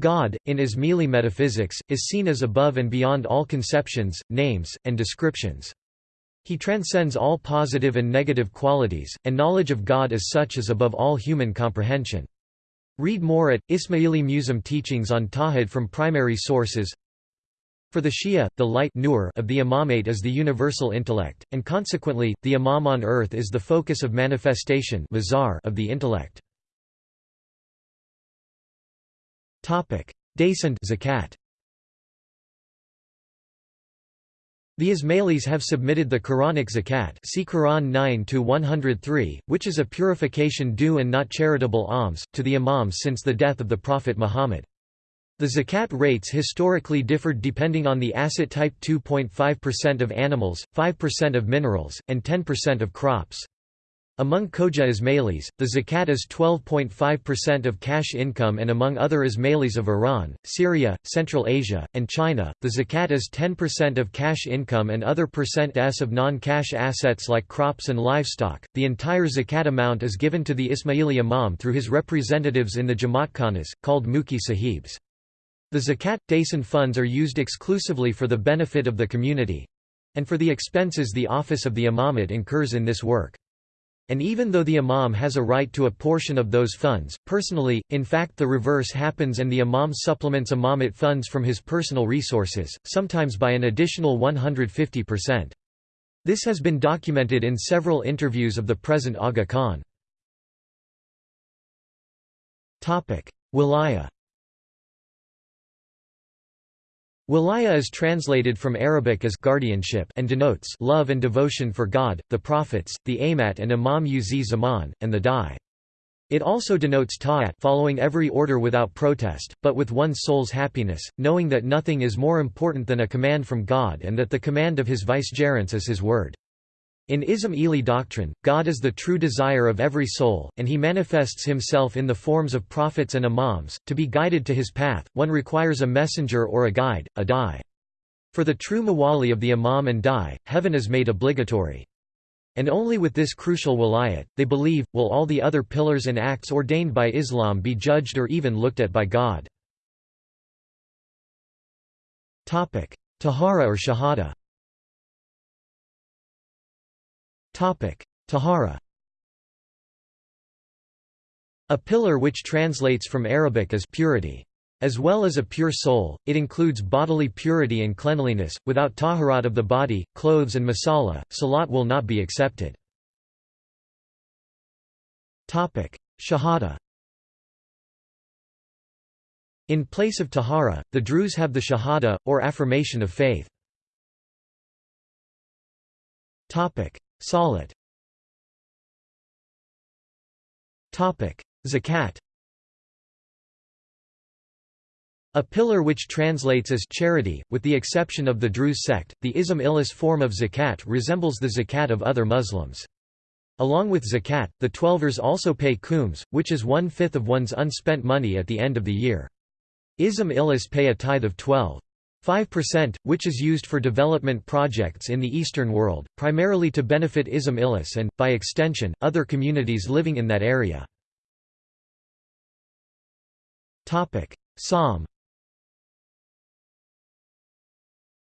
God, in Ismaili metaphysics, is seen as above and beyond all conceptions, names, and descriptions. He transcends all positive and negative qualities, and knowledge of God as such is above all human comprehension. Read more at, Ismaili Museum Teachings on Tawhid from primary sources For the Shia, the light of the imamate is the universal intellect, and consequently, the imam on earth is the focus of manifestation of the intellect. Descent zakat. The Ismailis have submitted the Quranic zakat see Quran 9 which is a purification due and not charitable alms, to the imams since the death of the Prophet Muhammad. The zakat rates historically differed depending on the asset type 2.5% of animals, 5% of minerals, and 10% of crops. Among Khoja Ismailis, the zakat is 12.5% of cash income and among other Ismailis of Iran, Syria, Central Asia, and China, the zakat is 10% of cash income and other percent s of non-cash assets like crops and livestock. The entire zakat amount is given to the Ismaili imam through his representatives in the Jamaat Khanas, called Mukhi Sahibs. The zakat dasan funds are used exclusively for the benefit of the community and for the expenses the office of the imamate incurs in this work. And even though the imam has a right to a portion of those funds, personally, in fact the reverse happens and the imam supplements imamate funds from his personal resources, sometimes by an additional 150%. This has been documented in several interviews of the present Aga Khan. Wilaya Wilaya is translated from Arabic as guardianship and denotes love and devotion for God, the prophets, the Amat and Imam uz Zaman, and the Dai. It also denotes ta'at following every order without protest, but with one's soul's happiness, knowing that nothing is more important than a command from God and that the command of his vicegerents is his word. In Ismaili doctrine, God is the true desire of every soul, and he manifests himself in the forms of prophets and imams. To be guided to his path, one requires a messenger or a guide, a dai. For the true mawali of the imam and dai, heaven is made obligatory. And only with this crucial wilayat, they believe, will all the other pillars and acts ordained by Islam be judged or even looked at by God. Tahara or Shahada Tahara A pillar which translates from Arabic as purity. As well as a pure soul, it includes bodily purity and cleanliness. Without taharat of the body, clothes, and masala, salat will not be accepted. Topic: Shahada In place of tahara, the Druze have the shahada, or affirmation of faith. Salat Zakat A pillar which translates as charity, with the exception of the Druze sect, the Ismailis form of zakat resembles the zakat of other Muslims. Along with zakat, the Twelvers also pay khums, which is one-fifth of one's unspent money at the end of the year. Ismailis pay a tithe of 12. 5%, which is used for development projects in the Eastern world, primarily to benefit Ismailis and, by extension, other communities living in that area. Sawm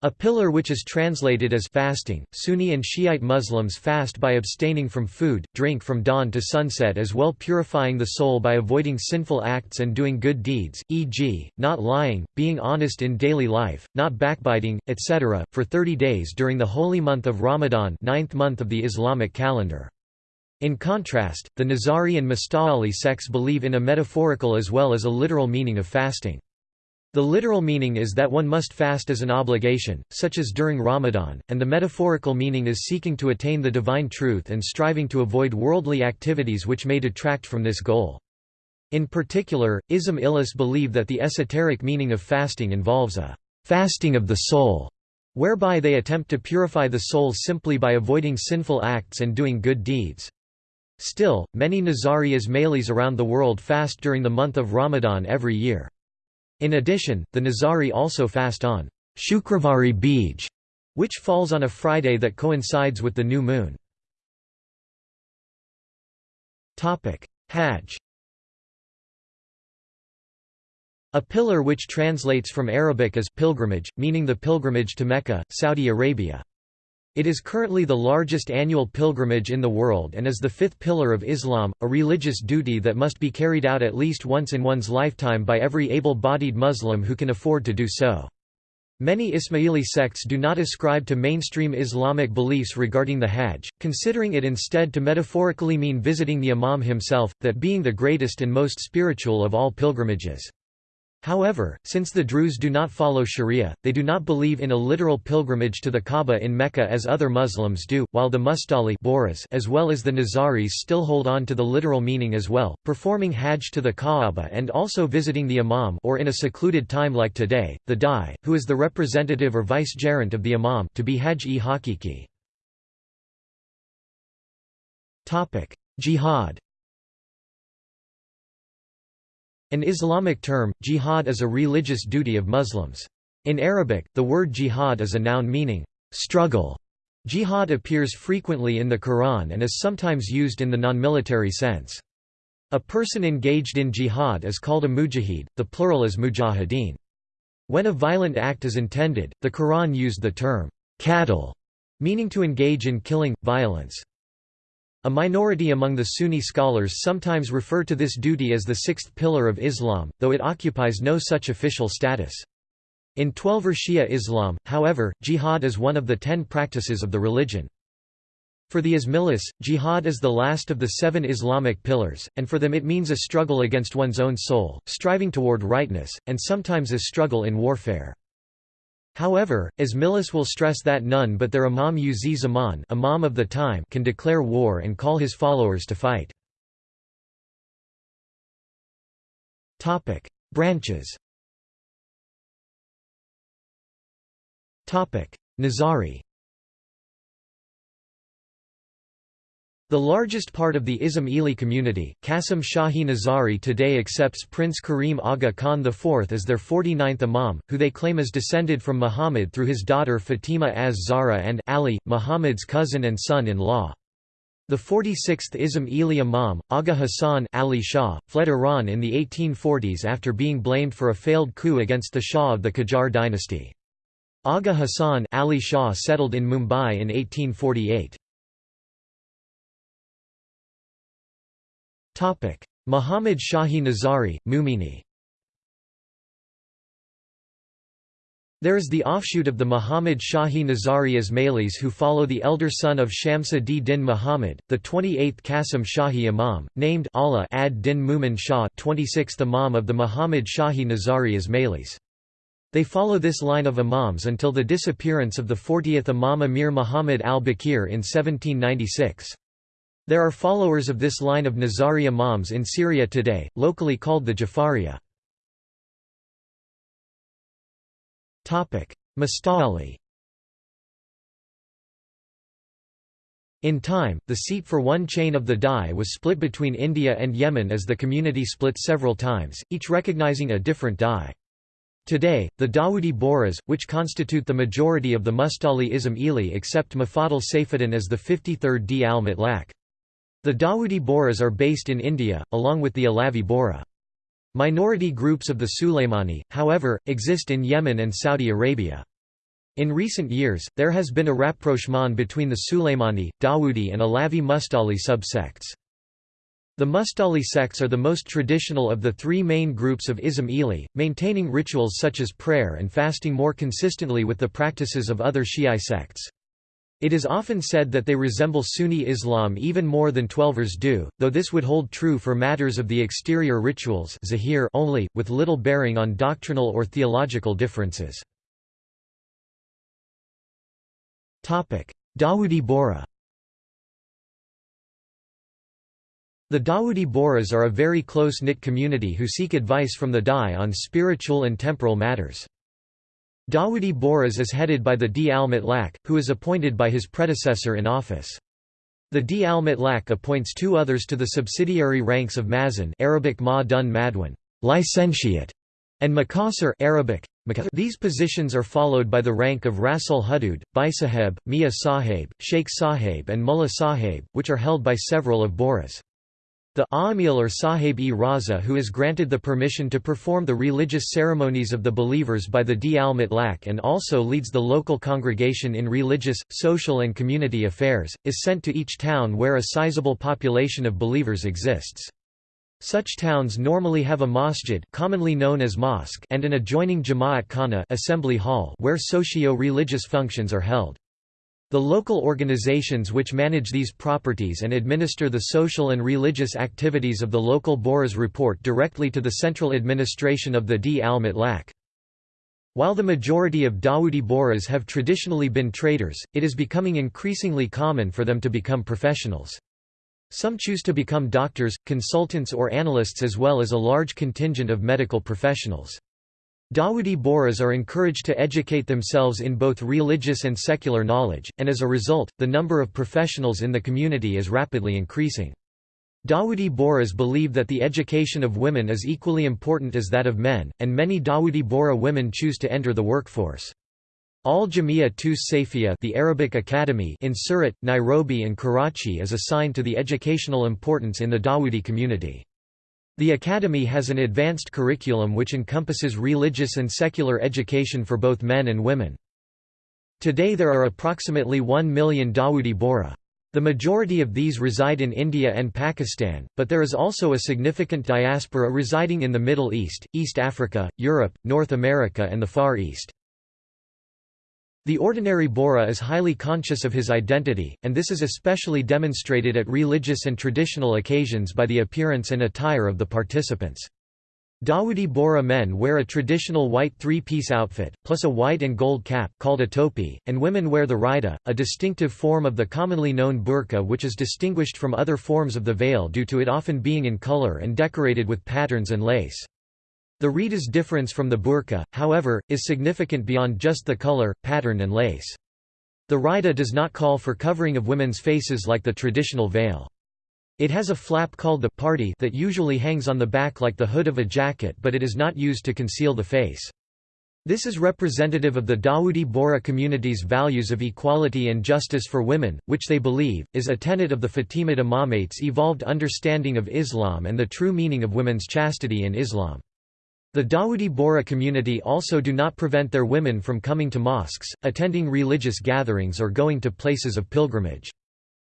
A pillar which is translated as fasting. Sunni and Shiite Muslims fast by abstaining from food, drink from dawn to sunset as well purifying the soul by avoiding sinful acts and doing good deeds, e.g., not lying, being honest in daily life, not backbiting, etc., for 30 days during the holy month of Ramadan ninth month of the Islamic calendar. In contrast, the Nizari and Musta'ali sects believe in a metaphorical as well as a literal meaning of fasting. The literal meaning is that one must fast as an obligation, such as during Ramadan, and the metaphorical meaning is seeking to attain the divine truth and striving to avoid worldly activities which may detract from this goal. In particular, Ismailis believe that the esoteric meaning of fasting involves a fasting of the soul, whereby they attempt to purify the soul simply by avoiding sinful acts and doing good deeds. Still, many Nizari Ismailis around the world fast during the month of Ramadan every year. In addition, the Nizari also fast on Shukravari Bij, which falls on a Friday that coincides with the new moon. Hajj A pillar which translates from Arabic as pilgrimage, meaning the pilgrimage to Mecca, Saudi Arabia. It is currently the largest annual pilgrimage in the world and is the fifth pillar of Islam, a religious duty that must be carried out at least once in one's lifetime by every able-bodied Muslim who can afford to do so. Many Ismaili sects do not ascribe to mainstream Islamic beliefs regarding the Hajj, considering it instead to metaphorically mean visiting the Imam himself, that being the greatest and most spiritual of all pilgrimages. However, since the Druze do not follow Sharia, they do not believe in a literal pilgrimage to the Kaaba in Mecca as other Muslims do, while the Mustali as well as the Nizaris still hold on to the literal meaning as well, performing Hajj to the Kaaba and also visiting the Imam or in a secluded time like today, the Dai, who is the representative or vice-gerent of the Imam to be Hajj-e-Hakiki. Jihad an Islamic term, jihad is a religious duty of Muslims. In Arabic, the word jihad is a noun meaning, struggle. Jihad appears frequently in the Quran and is sometimes used in the non-military sense. A person engaged in jihad is called a mujahid, the plural is mujahideen. When a violent act is intended, the Quran used the term, qatl, meaning to engage in killing, violence. A minority among the Sunni scholars sometimes refer to this duty as the sixth pillar of Islam, though it occupies no such official status. In Twelver Shia Islam, however, jihad is one of the ten practices of the religion. For the Ismailis, jihad is the last of the seven Islamic pillars, and for them it means a struggle against one's own soul, striving toward rightness, and sometimes a struggle in warfare. However, Ismailis will stress that none but their Imam Uzi Zaman imam of the time can declare war and call his followers to fight. Branches Nizari The largest part of the Ismaili community, Qasim Shahi Nizari today accepts Prince Karim Aga Khan IV as their 49th Imam, who they claim is descended from Muhammad through his daughter Fatima az Zahra and Ali, Muhammad's cousin and son-in-law. The 46th Ismaili Imam, Aga Hassan Ali Shah, fled Iran in the 1840s after being blamed for a failed coup against the Shah of the Qajar dynasty. Aga Hassan Ali Shah settled in Mumbai in 1848. Muhammad Shahi Nizari, Mumini There is the offshoot of the Muhammad Shahi Nizari Ismailis who follow the elder son of Shamsa d-Din Muhammad, the 28th Qasim Shahi Imam, named ad-Din Mumin Shah 26th Imam of the Muhammad Shahi Nizari Ismailis. They follow this line of imams until the disappearance of the 40th Imam Amir Muhammad al-Baqir in 1796. There are followers of this line of Nizari Imams in Syria today, locally called the Jafariya. Musta'ali In time, the seat for one chain of the Dai was split between India and Yemen as the community split several times, each recognizing a different Dai. Today, the Dawoodi Bohras, which constitute the majority of the Mustali Ismaili accept Mufaddal Saifuddin as the 53rd Da'i al-Mutlaq. The Dawoodi Bohras are based in India, along with the Alavi Bohra. Minority groups of the Sulaimani, however, exist in Yemen and Saudi Arabia. In recent years, there has been a rapprochement between the Sulaimani, Dawoodi and Alavi Mustali subsects. The Mustali sects are the most traditional of the three main groups of Ismaili, maintaining rituals such as prayer and fasting more consistently with the practices of other Shi'i sects. It is often said that they resemble Sunni Islam even more than Twelvers do, though this would hold true for matters of the exterior rituals only, with little bearing on doctrinal or theological differences. Dawoodi Bohra The Dawoodi Bohras are a very close-knit community who seek advice from the Dai on spiritual and temporal matters. Dawoodi Bohras is headed by the Da'i al-Mutlaq, who is appointed by his predecessor in office. The Da'i al-Mutlaq appoints two others to the subsidiary ranks of Mazan Arabic ma dun licentiate, and Mukasir Arabic. These positions are followed by the rank of Rasul Hudud, Baisaheb, Mia Sahib, Sheikh Sahib and Mullah Sahib, which are held by several of Bohras. The Amil or Sahib-e Raza who is granted the permission to perform the religious ceremonies of the believers by the Da'i al-Mutlaq and also leads the local congregation in religious, social and community affairs, is sent to each town where a sizable population of believers exists. Such towns normally have a masjid commonly known as mosque and an adjoining Jama'at Khana assembly hall where socio-religious functions are held. The local organizations which manage these properties and administer the social and religious activities of the local Bohras report directly to the central administration of the Da'i al-Mutlaq. While the majority of Dawoodi Bohras have traditionally been traders, it is becoming increasingly common for them to become professionals. Some choose to become doctors, consultants or analysts as well as a large contingent of medical professionals. Dawoodi Bohras are encouraged to educate themselves in both religious and secular knowledge, and as a result, the number of professionals in the community is rapidly increasing. Dawoodi Bohras believe that the education of women is equally important as that of men, and many Dawoodi Bohra women choose to enter the workforce. Al Jamia Tus Safia the Arabic Academy in Surat, Nairobi and Karachi is assigned to the educational importance in the Dawoodi community. The Academy has an advanced curriculum which encompasses religious and secular education for both men and women. Today there are approximately 1 million Dawoodi Bohra. The majority of these reside in India and Pakistan, but there is also a significant diaspora residing in the Middle East, East Africa, Europe, North America and the Far East. The ordinary Bohra is highly conscious of his identity, and this is especially demonstrated at religious and traditional occasions by the appearance and attire of the participants. Dawoodi Bohra men wear a traditional white three-piece outfit, plus a white and gold cap called a topi, and women wear the rida, a distinctive form of the commonly known burqa which is distinguished from other forms of the veil due to it often being in color and decorated with patterns and lace. The raida's difference from the burqa, however, is significant beyond just the color, pattern and lace. The raida does not call for covering of women's faces like the traditional veil. It has a flap called the parti that usually hangs on the back like the hood of a jacket but it is not used to conceal the face. This is representative of the Dawoodi Bohra community's values of equality and justice for women, which they believe, is a tenet of the Fatimid Imamate's evolved understanding of Islam and the true meaning of women's chastity in Islam. The Dawoodi Bohra community also do not prevent their women from coming to mosques, attending religious gatherings or going to places of pilgrimage.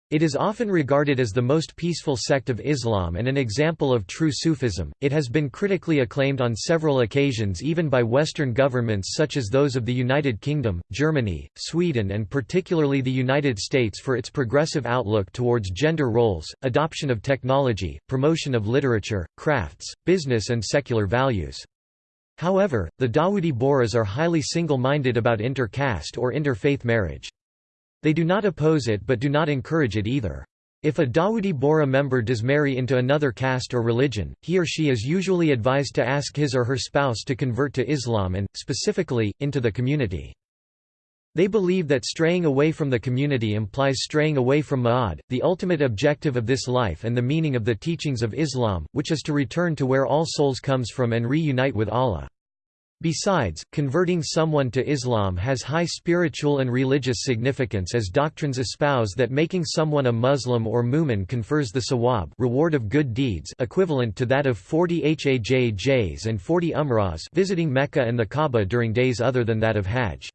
It is often regarded as the most peaceful sect of Islam and an example of true Sufism. It has been critically acclaimed on several occasions even by Western governments such as those of the United Kingdom, Germany, Sweden, and particularly the United States for its progressive outlook towards gender roles, adoption of technology, promotion of literature, crafts, business, and secular values. However, the Dawoodi Bohras are highly single-minded about inter-caste or inter-faith marriage. They do not oppose it but do not encourage it either. If a Dawoodi Bohra member does marry into another caste or religion, he or she is usually advised to ask his or her spouse to convert to Islam and, specifically, into the community. They believe that straying away from the community implies straying away from Ma'ad, the ultimate objective of this life and the meaning of the teachings of Islam, which is to return to where all souls comes from and reunite with Allah. Besides, converting someone to Islam has high spiritual and religious significance as doctrines espouse that making someone a Muslim or mu'min confers the sawab reward of good deeds equivalent to that of 40 hajjs and 40 umrahs visiting Mecca and the Kaaba during days other than that of Hajj.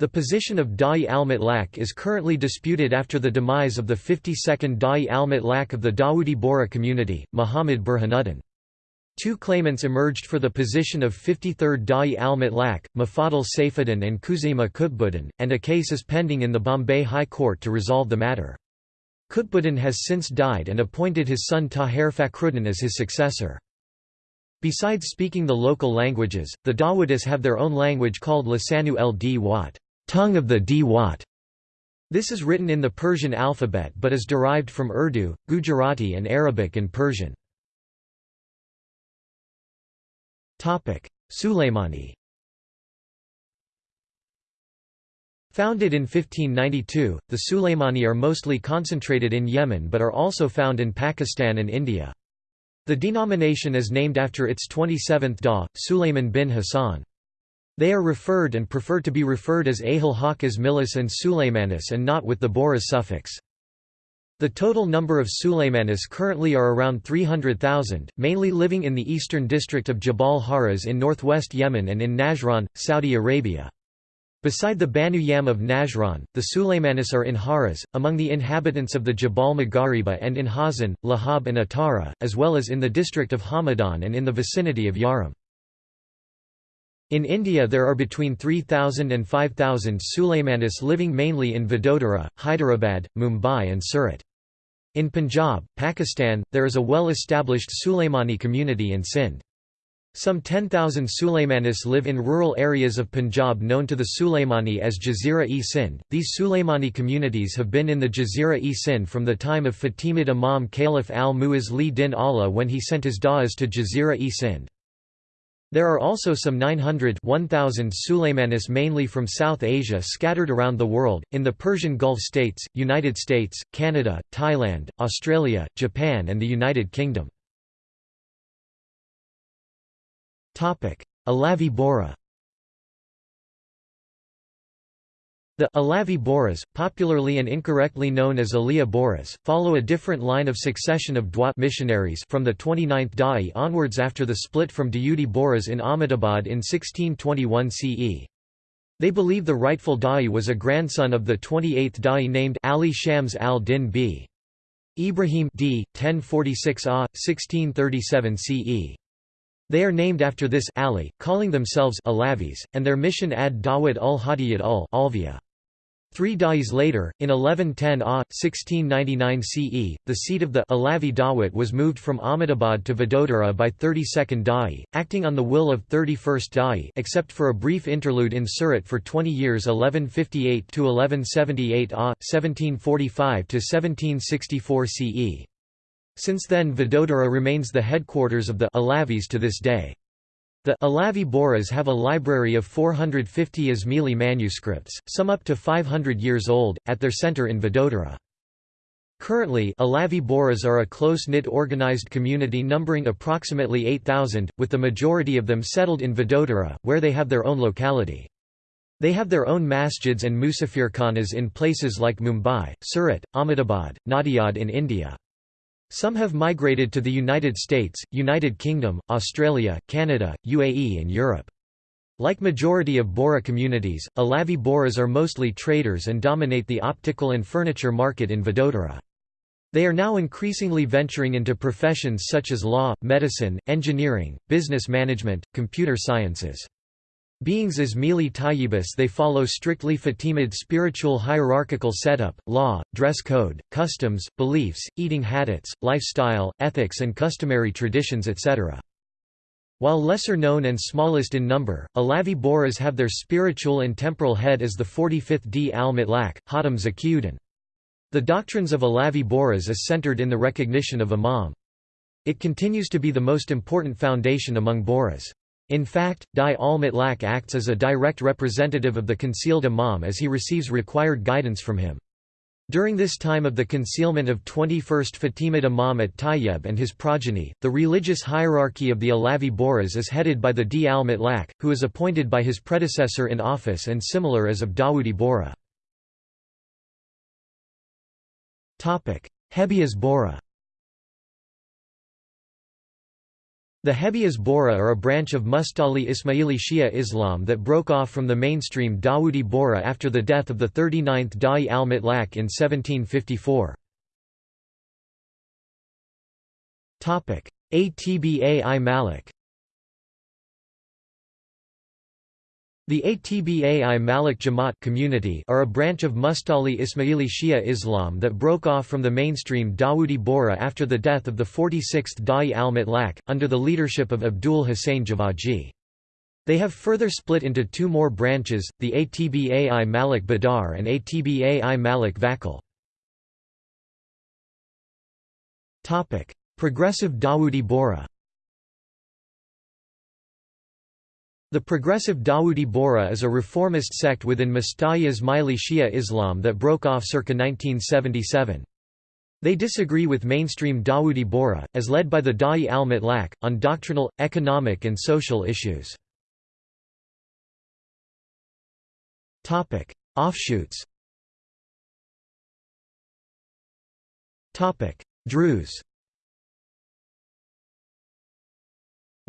The position of Da'i al-Mutlaq is currently disputed after the demise of the 52nd Da'i al-Mutlaq of the Dawoodi Bohra community, Muhammad Burhanuddin. Two claimants emerged for the position of 53rd Da'i al-Mutlaq, Mufaddal Saifuddin and Khuzaima Qutbuddin, and a case is pending in the Bombay High Court to resolve the matter. Qutbuddin has since died and appointed his son Tahir Fakhruddin as his successor. Besides speaking the local languages, the Dawoodis have their own language called Lisanu el Wat, tongue of the D Wat. This is written in the Persian alphabet but is derived from Urdu, Gujarati and Arabic and Persian. Sulaymani Founded in 1592, the Sulaymani are mostly concentrated in Yemen but are also found in Pakistan and India. The denomination is named after its 27th Da, Sulayman bin Hassan. They are referred and prefer to be referred as Ahl Haq as Milis and Sulaymanis and not with the Bohras suffix. The total number of Sulaymanis currently are around 300,000, mainly living in the eastern district of Jabal Haraz in northwest Yemen and in Najran, Saudi Arabia. Beside the Banu Yam of Najran, the Sulaymanis are in Haraz, among the inhabitants of the Jabal Maghariba and in Hazan, Lahab and Atara, as well as in the district of Hamadan and in the vicinity of Yaram. In India there are between 3,000 and 5,000 Sulaymanis living mainly in Vadodara, Hyderabad, Mumbai and Surat. In Punjab, Pakistan, there is a well-established Sulaymani community in Sindh. Some 10,000 Sulaymanis live in rural areas of Punjab known to the Sulaymani as Jazira-e-Sindh. These Sulaymani communities have been in the Jazira-e-Sindh from the time of Fatimid Imam Caliph al-Mu'izz li din Allah when he sent his da'as to Jazira-e-Sindh. There are also some 900 1,000 Sulaymanis mainly from South Asia scattered around the world, in the Persian Gulf states, United States, Canada, Thailand, Australia, Japan and the United Kingdom. Alavi Bohra The Alavi Bohras, popularly and incorrectly known as Aliya Bohras, follow a different line of succession of Dwa missionaries from the 29th Da'i onwards after the split from Dawoodi Bohras in Ahmedabad in 1621 CE. They believe the rightful Da'i was a grandson of the 28th Da'i named Ali Shams al-Din b. Ibrahim d. 1046 A, 1637 CE. They are named after this Ali, calling themselves Alavis, and their mission ad Dawud ul Hadiyat ul Alvia. Three da'is later, in 1110 AH, 1699 CE, the seat of the Alavi Dawit was moved from Ahmedabad to Vadodara by 32nd Da'i, acting on the will of 31st Da'i except for a brief interlude in Surat for 20 years 1158–1178 AH, 1745–1764 CE. Since then Vadodara remains the headquarters of the Alavis to this day. The Alavi Bohras have a library of 450 Ismaili manuscripts, some up to 500 years old, at their center in Vadodara. Currently, Alavi Bohras are a close-knit organized community numbering approximately 8,000, with the majority of them settled in Vadodara, where they have their own locality. They have their own masjids and musafirkhanas in places like Mumbai, Surat, Ahmedabad, Nadiad in India. Some have migrated to the United States, United Kingdom, Australia, Canada, UAE and Europe. Like majority of Bohra communities, Alavi Bohras are mostly traders and dominate the optical and furniture market in Vadodara. They are now increasingly venturing into professions such as law, medicine, engineering, business management, computer sciences. Beings Ismaili Tayyibis they follow strictly Fatimid spiritual hierarchical setup, law, dress code, customs, beliefs, eating habits, lifestyle, ethics and customary traditions etc. While lesser known and smallest in number, Alavi Bohras have their spiritual and temporal head as the 45th Da'i al-Mutlaq, Hatem Zakiyuddin. The doctrines of Alavi Bohras is centered in the recognition of Imam. It continues to be the most important foundation among Bohras. In fact, Da'i al-Mutlaq acts as a direct representative of the concealed imam as he receives required guidance from him. During this time of the concealment of 21st Fatimid Imam at Tayyib and his progeny, the religious hierarchy of the Alavi Bohras is headed by the Da'i al-Mutlaq, who is appointed by his predecessor in office and similar as of Dawoodi Bohra. Hebias Bohra The Hebias Bohra are a branch of Mustali Ismaili Shia Islam that broke off from the mainstream Dawoodi Bohra after the death of the 39th Da'i al-Mutlaq in 1754. Atba Malik The Atbai Malik Jamaat community are a branch of Mustali Ismaili Shia Islam that broke off from the mainstream Dawoodi Bohra after the death of the 46th Da'i al-Mutlaq, under the leadership of Abdul Hussain Javaji. They have further split into two more branches, the Atbai Malik Badar and Atbai Malik Vakil. Progressive Dawoodi Bohra The Progressive Dawoodi Bohra is a reformist sect within Mustali Ismaili Shia Islam that broke off circa 1977. They disagree with mainstream Dawoodi Bohra, as led by the Da'i al-Mutlaq, on doctrinal, economic and social issues. Offshoots Druze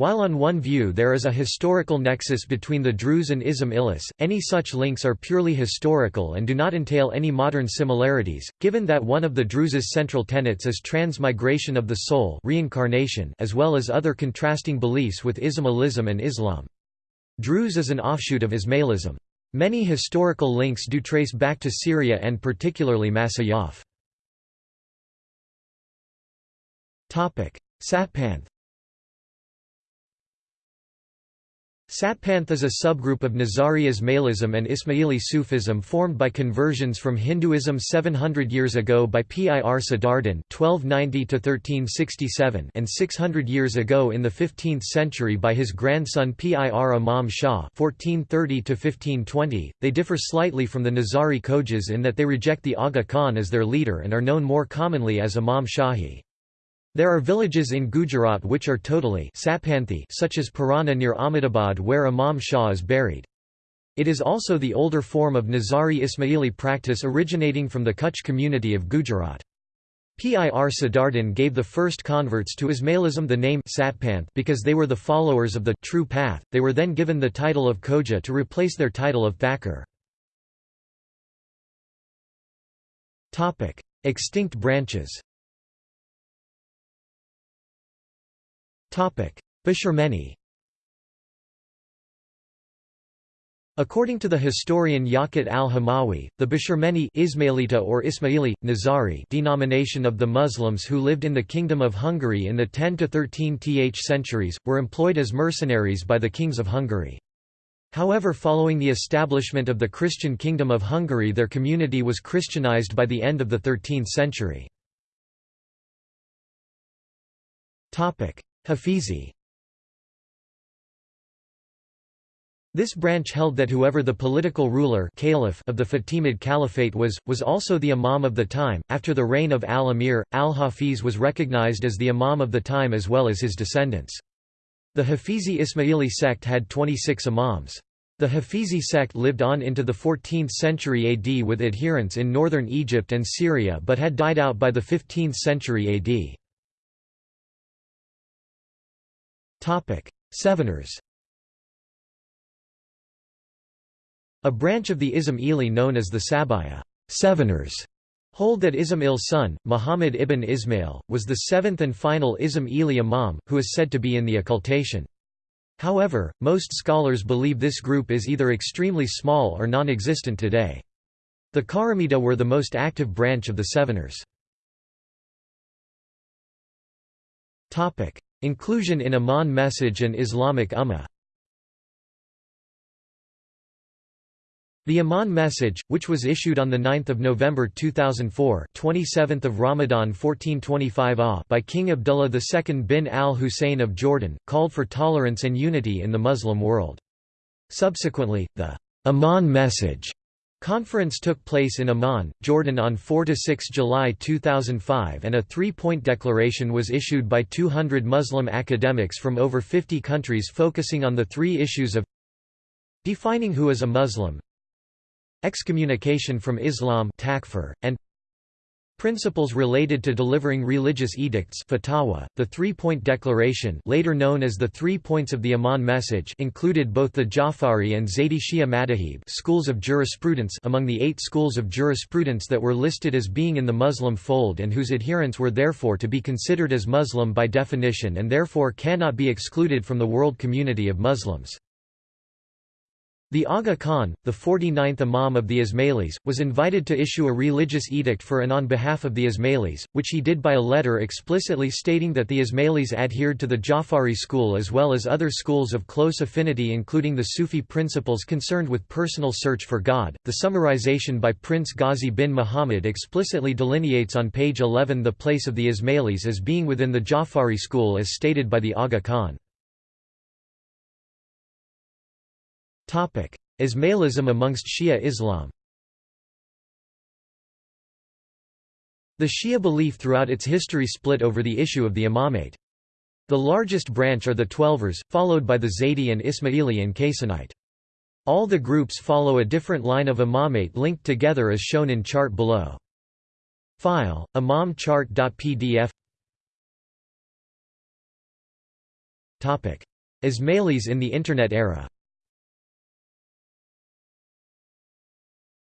While on one view there is a historical nexus between the Druze and Ismailis, any such links are purely historical and do not entail any modern similarities, given that one of the Druze's central tenets is transmigration of the soul reincarnation as well as other contrasting beliefs with Ismailism and Islam. Druze is an offshoot of Ismailism. Many historical links do trace back to Syria and particularly Masyaf. Satpanth Satpanth is a subgroup of Nizari Ismailism and Ismaili Sufism formed by conversions from Hinduism 700 years ago by Pir Sadardin (1290–1367) and 600 years ago in the 15th century by his grandson Pir Imam Shah (1430–1520). They differ slightly from the Nizari Khojas in that they reject the Aga Khan as their leader and are known more commonly as Imam Shahi. There are villages in Gujarat which are totally such as Pirana near Ahmedabad where Imam Shah is buried. It is also the older form of Nizari Ismaili practice originating from the Kutch community of Gujarat. Pir Sadardin gave the first converts to Ismailism the name Satpanth because they were the followers of the true path. They were then given the title of Khoja to replace their title of Thakur. Topic: Extinct branches. Bisharmeni According to the historian Yaqut al-Hamawi, the Bisharmeni Ismailita or Ismaili, Nizari denomination of the Muslims who lived in the Kingdom of Hungary in the 10–13th centuries, were employed as mercenaries by the kings of Hungary. However following the establishment of the Christian Kingdom of Hungary their community was Christianized by the end of the 13th century. Hafizi This branch held that whoever the political ruler caliph of the Fatimid Caliphate was, was also the imam of the time. After the reign of al-Amir, al-Hafiz was recognized as the imam of the time as well as his descendants. The Hafizi Ismaili sect had 26 imams. The Hafizi sect lived on into the 14th century AD with adherents in northern Egypt and Syria but had died out by the 15th century AD. Seveners A branch of the Ismaili known as the Sabaya Seveners hold that Ismail son, Muhammad ibn Ismail, was the seventh and final Ismaili imam, who is said to be in the occultation. However, most scholars believe this group is either extremely small or non-existent today. The Karamita were the most active branch of the Seveners. Inclusion in Amman message and Islamic Ummah The Amman message, which was issued on 9 November 2004 27th of Ramadan 1425 AH by King Abdullah II bin al-Hussein of Jordan, called for tolerance and unity in the Muslim world. Subsequently, the Amman message Conference took place in Amman, Jordan on 4–6 July 2005 and a three-point declaration was issued by 200 Muslim academics from over 50 countries focusing on the three issues of defining who is a Muslim excommunication from Islam takfir, and Principles related to delivering religious edicts fatwa, the Three-Point Declaration later known as the Three Points of the Iman Message included both the Jafari and Zaydi Shia Madahib schools of jurisprudence among the eight schools of jurisprudence that were listed as being in the Muslim fold and whose adherents were therefore to be considered as Muslim by definition and therefore cannot be excluded from the world community of Muslims. The Aga Khan, the 49th Imam of the Ismailis, was invited to issue a religious edict for and on behalf of the Ismailis, which he did by a letter explicitly stating that the Ismailis adhered to the Jafari school as well as other schools of close affinity including the Sufi principles concerned with personal search for God. The summarization by Prince Ghazi bin Muhammad explicitly delineates on page 11 the place of the Ismailis as being within the Jafari school as stated by the Aga Khan. Ismailism amongst Shia Islam The Shia belief throughout its history split over the issue of the imamate. The largest branch are the Twelvers, followed by the Zaydi and Ismaili and Kaysanite. All the groups follow a different line of imamate linked together as shown in chart below. File, imamchart.pdf Ismailis in the Internet era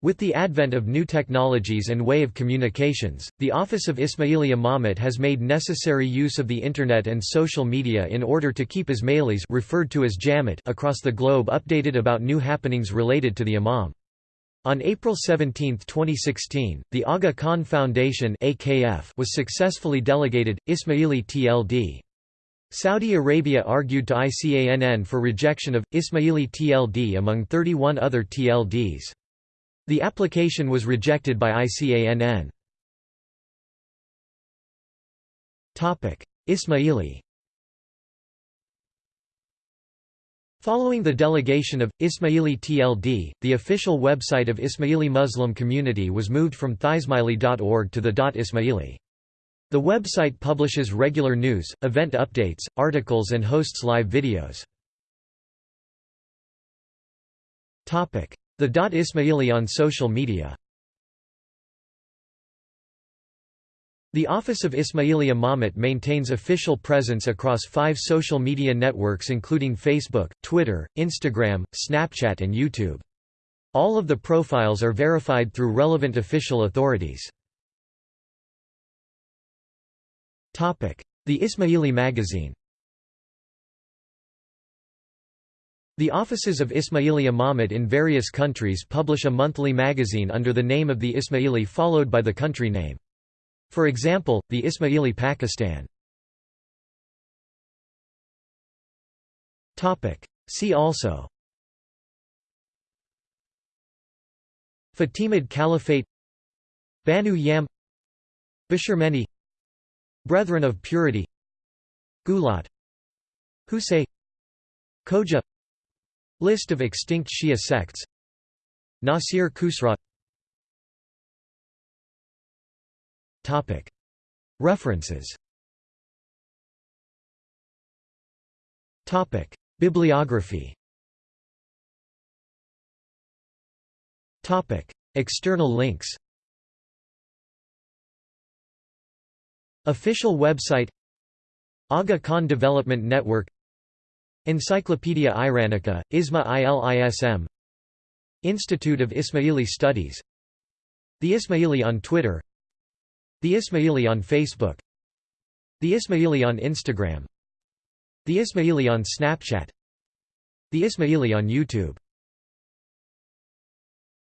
With the advent of new technologies and way of communications, the Office of Ismaili Imamate has made necessary use of the Internet and social media in order to keep Ismailis referred to as Jamat across the globe updated about new happenings related to the Imam. On April 17, 2016, the Aga Khan Foundation (AKF) was successfully delegated, Ismaili TLD. Saudi Arabia argued to ICANN for rejection of, Ismaili TLD among 31 other TLDs. The application was rejected by ICANN. Ismaili Following the delegation of, Ismaili TLD, the official website of Ismaili Muslim community was moved from theismaili.org to the .ismaili. The website publishes regular news, event updates, articles and hosts live videos. The Dot Ismaili on social media The Office of Ismaili Imamate maintains official presence across five social media networks including Facebook, Twitter, Instagram, Snapchat and YouTube. All of the profiles are verified through relevant official authorities. The Ismaili magazine The offices of Ismaili Imamate in various countries publish a monthly magazine under the name of the Ismaili followed by the country name. For example, the Ismaili Pakistan. See also. Fatimid Caliphate. Banu Yam. Bisharmeni. Brethren of Purity. Ghulat. Husay. Khoja List of extinct Shia sects. Nasir Khusraw. References. Bibliography. External links. Official website. Aga Khan Development Network Encyclopaedia Iranica, ISMA ILISM Institute of Ismaili Studies. The Ismaili on Twitter. The Ismaili on Facebook. The Ismaili on Instagram. The Ismaili on Snapchat. The Ismaili on YouTube